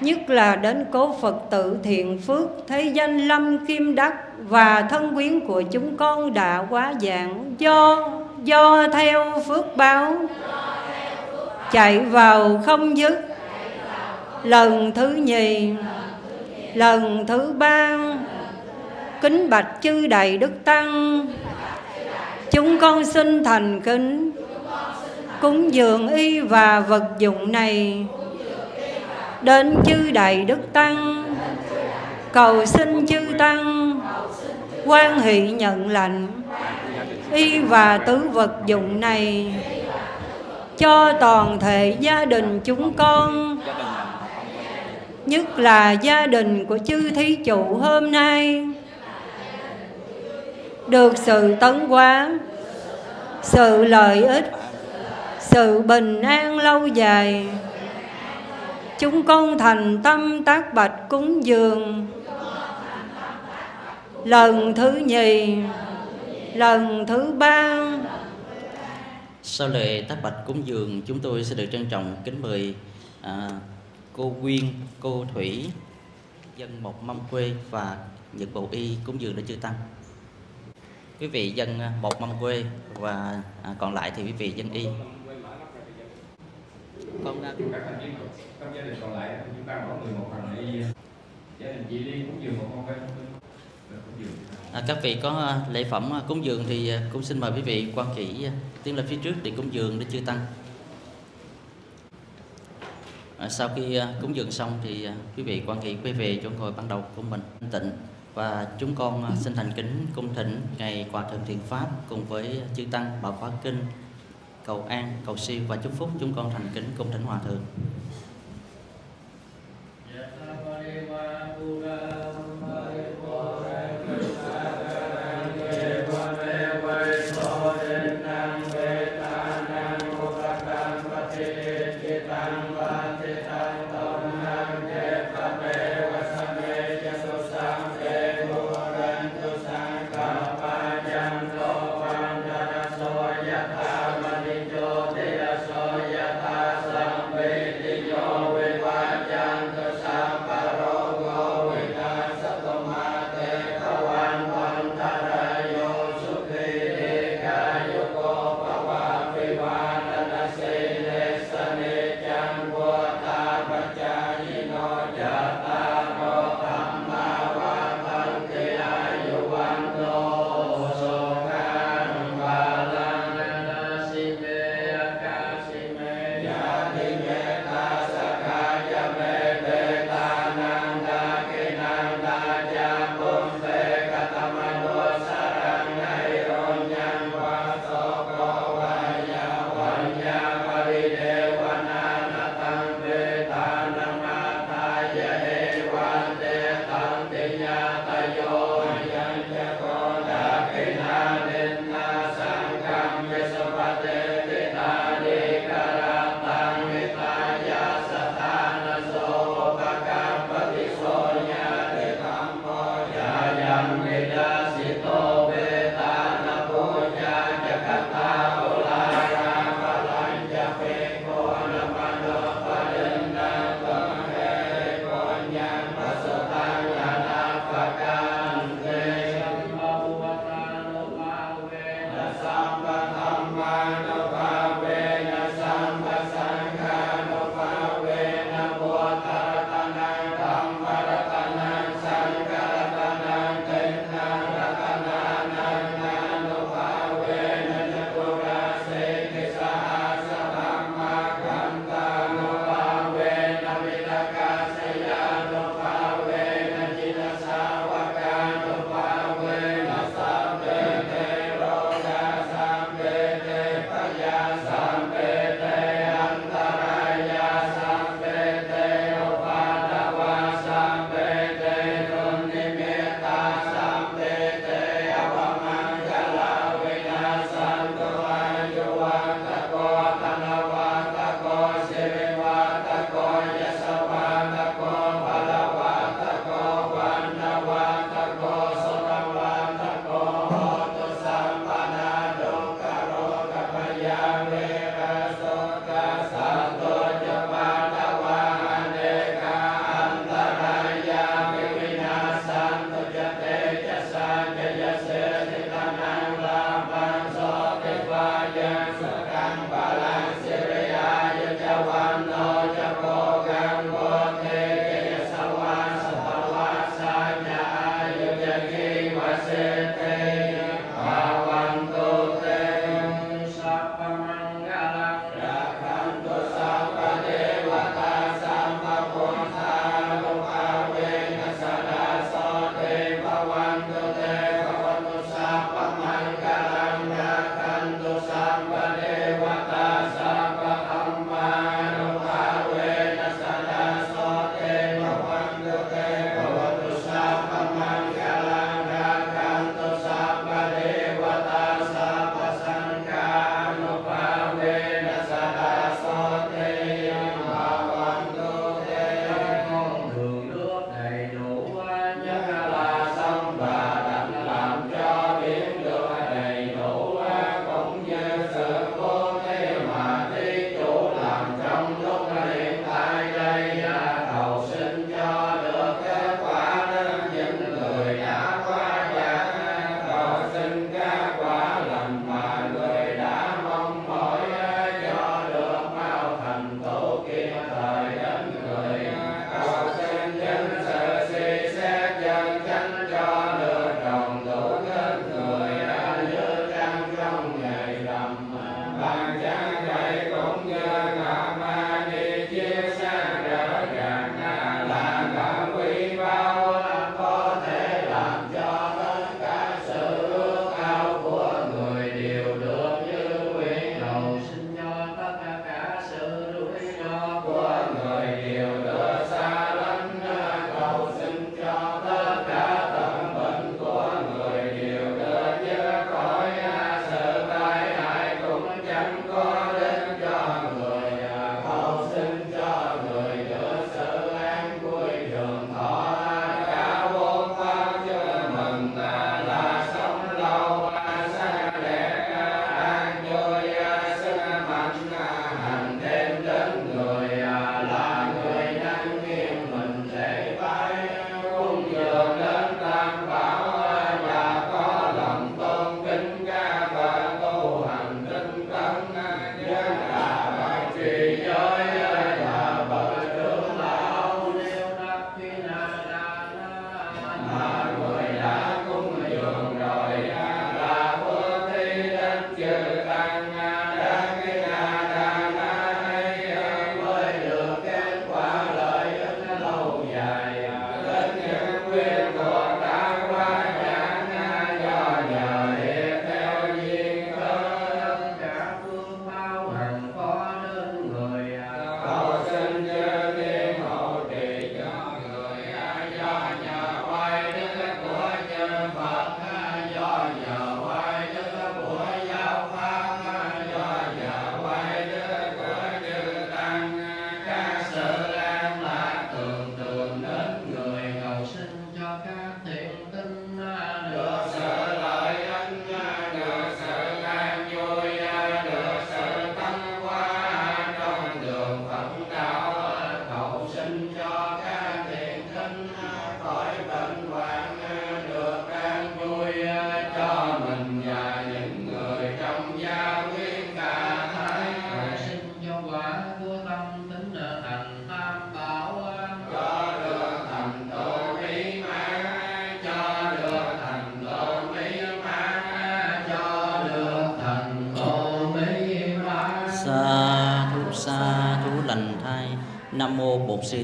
nhất là đến cố Phật tử thiện phước thế danh Lâm Kim Đắc và thân quyến của chúng con đã quá dạng do do theo phước báo, chạy vào không dứt. Lần thứ nhì, lần thứ ba, kính bạch chư đầy đức tăng. Chúng con xin thành kính, cúng dường y và vật dụng này đến chư đại đức tăng. Cầu xin chư tăng quan hệ nhận lệnh y và tứ vật dụng này cho toàn thể gia đình chúng con. Nhất là gia đình của chư thí chủ hôm nay. Được sự tấn hóa, sự lợi ích, sự bình an lâu dài chúng con thành tâm tác bạch cúng dường lần thứ nhì lần thứ ba sau lễ tác bạch cúng dường chúng tôi sẽ được trân trọng kính mời à, cô Quyên, cô Thủy, dân một mâm quê và Nhật Bộ Y cúng dường để chư tăng. Quý vị dân à, một mâm quê và à, còn lại thì quý vị dân Y. Con các thành viên trong gia đình còn lại chúng ta mỗi người một phần Y. Gia đình chị Liên cúng dường một mâm quê. À, các vị có à, lễ phẩm à, cúng dường thì à, cũng xin mời quý vị quan kỹ tiến lên phía trước để cúng dường để chư tăng. À, sau khi cúng dường xong thì quý vị quan kỵ quay về chỗ ngồi ban đầu của mình tịnh và chúng con xin thành kính cung thỉnh ngày hòa thượng thiền pháp cùng với chư tăng bảo khóa kinh cầu an, cầu siêu và chúc phúc chúng con thành kính cung Thánh hòa thượng.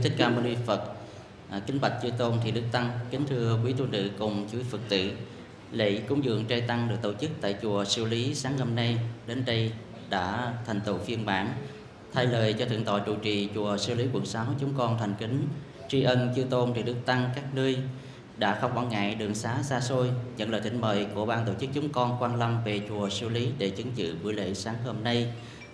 Thích ca mâu ni phật. À, kính bạch chư tôn thì đức tăng kính thưa quý tu nữ cùng chư phật tử. Lễ cúng dường trai tăng được tổ chức tại chùa siêu lý sáng hôm nay. Đến đây đã thành tựu phiên bản. Thay lời cho thượng tọa trụ trì chùa siêu lý quận 6 chúng con thành kính tri ân chư tôn thì đức tăng các nơi đã không quản ngại đường xá xa xôi nhận lời thỉnh mời của ban tổ chức chúng con quan lâm về chùa siêu lý để chứng dự buổi lễ sáng hôm nay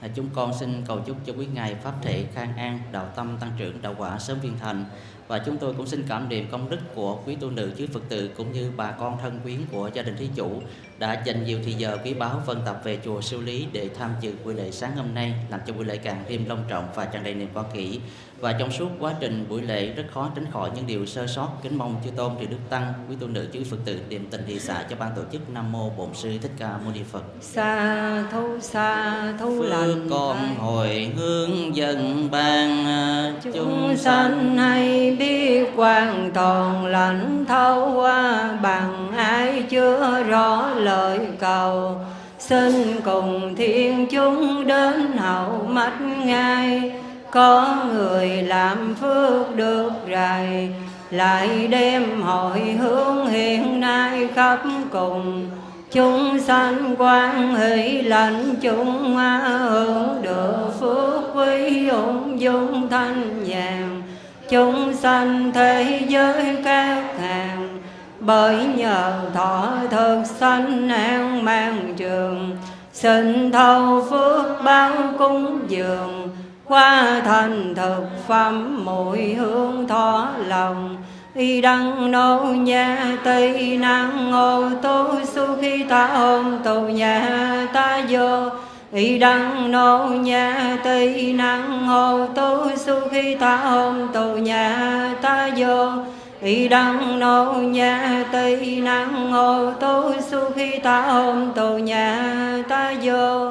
chúng con xin cầu chúc cho quý ngài pháp thể khang an, đạo tâm tăng trưởng, đạo quả sớm viên thành và chúng tôi cũng xin cảm niệm công đức của quý tu nữ chứ phật tử cũng như bà con thân quyến của gia đình thí chủ đã dành nhiều thời giờ quý báu phân tập về chùa siêu lý để tham dự buổi lễ sáng hôm nay làm cho buổi lễ càng thêm long trọng và tràn đầy niềm quan kỷ và trong suốt quá trình buổi lễ rất khó tránh khỏi những điều sơ sót kính mong chư tôn thì đức tăng quý tu nữ chứ phật tử niệm tình thị xã cho ban tổ chức nam mô bổn sư thích ca mâu ni phật sa thu sa thu phước lành con thai. hồi hướng dân ban chúng sanh hay bi quan toàn lãnh thấu qua bằng ai chưa rõ lời cầu. Xin cùng thiên chúng đến hậu mắt ngay có người làm phước được rày lại đem hội hướng hiện nay khắp cùng. Chúng sanh quan hỷ lãnh chúng hưởng được phước quý ung dung thanh nhàn chúng sanh thế giới các hàng bởi nhờ thọ thực sanh an mang trường, xin thâu phước báo cúng dường, qua thành thực phẩm mùi hương thọ lòng. Y đăng nô nha tây năng ngô tu su khi ta ôm tù nhà ta vô y đăng nô nhà tây năng ô tu su khi ta hôm tu nhà ta vô. Y đăng nô nhà tây năng ô tu su khi ta hôm tu nhà ta vô.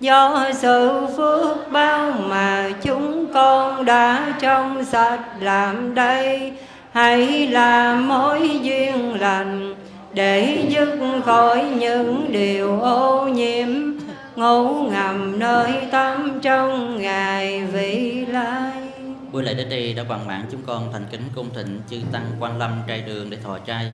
Do sự phước bao mà chúng con đã trong sạch làm đây. Hãy làm mối duyên lành để dứt khỏi những điều ô nhiễm ngủ ngầm nơi tâm trong ngày vị lai. Buổi lễ đến đây đã bằng mạng chúng con thành kính cung thịnh chư tăng quan lâm trai đường để thọ trai.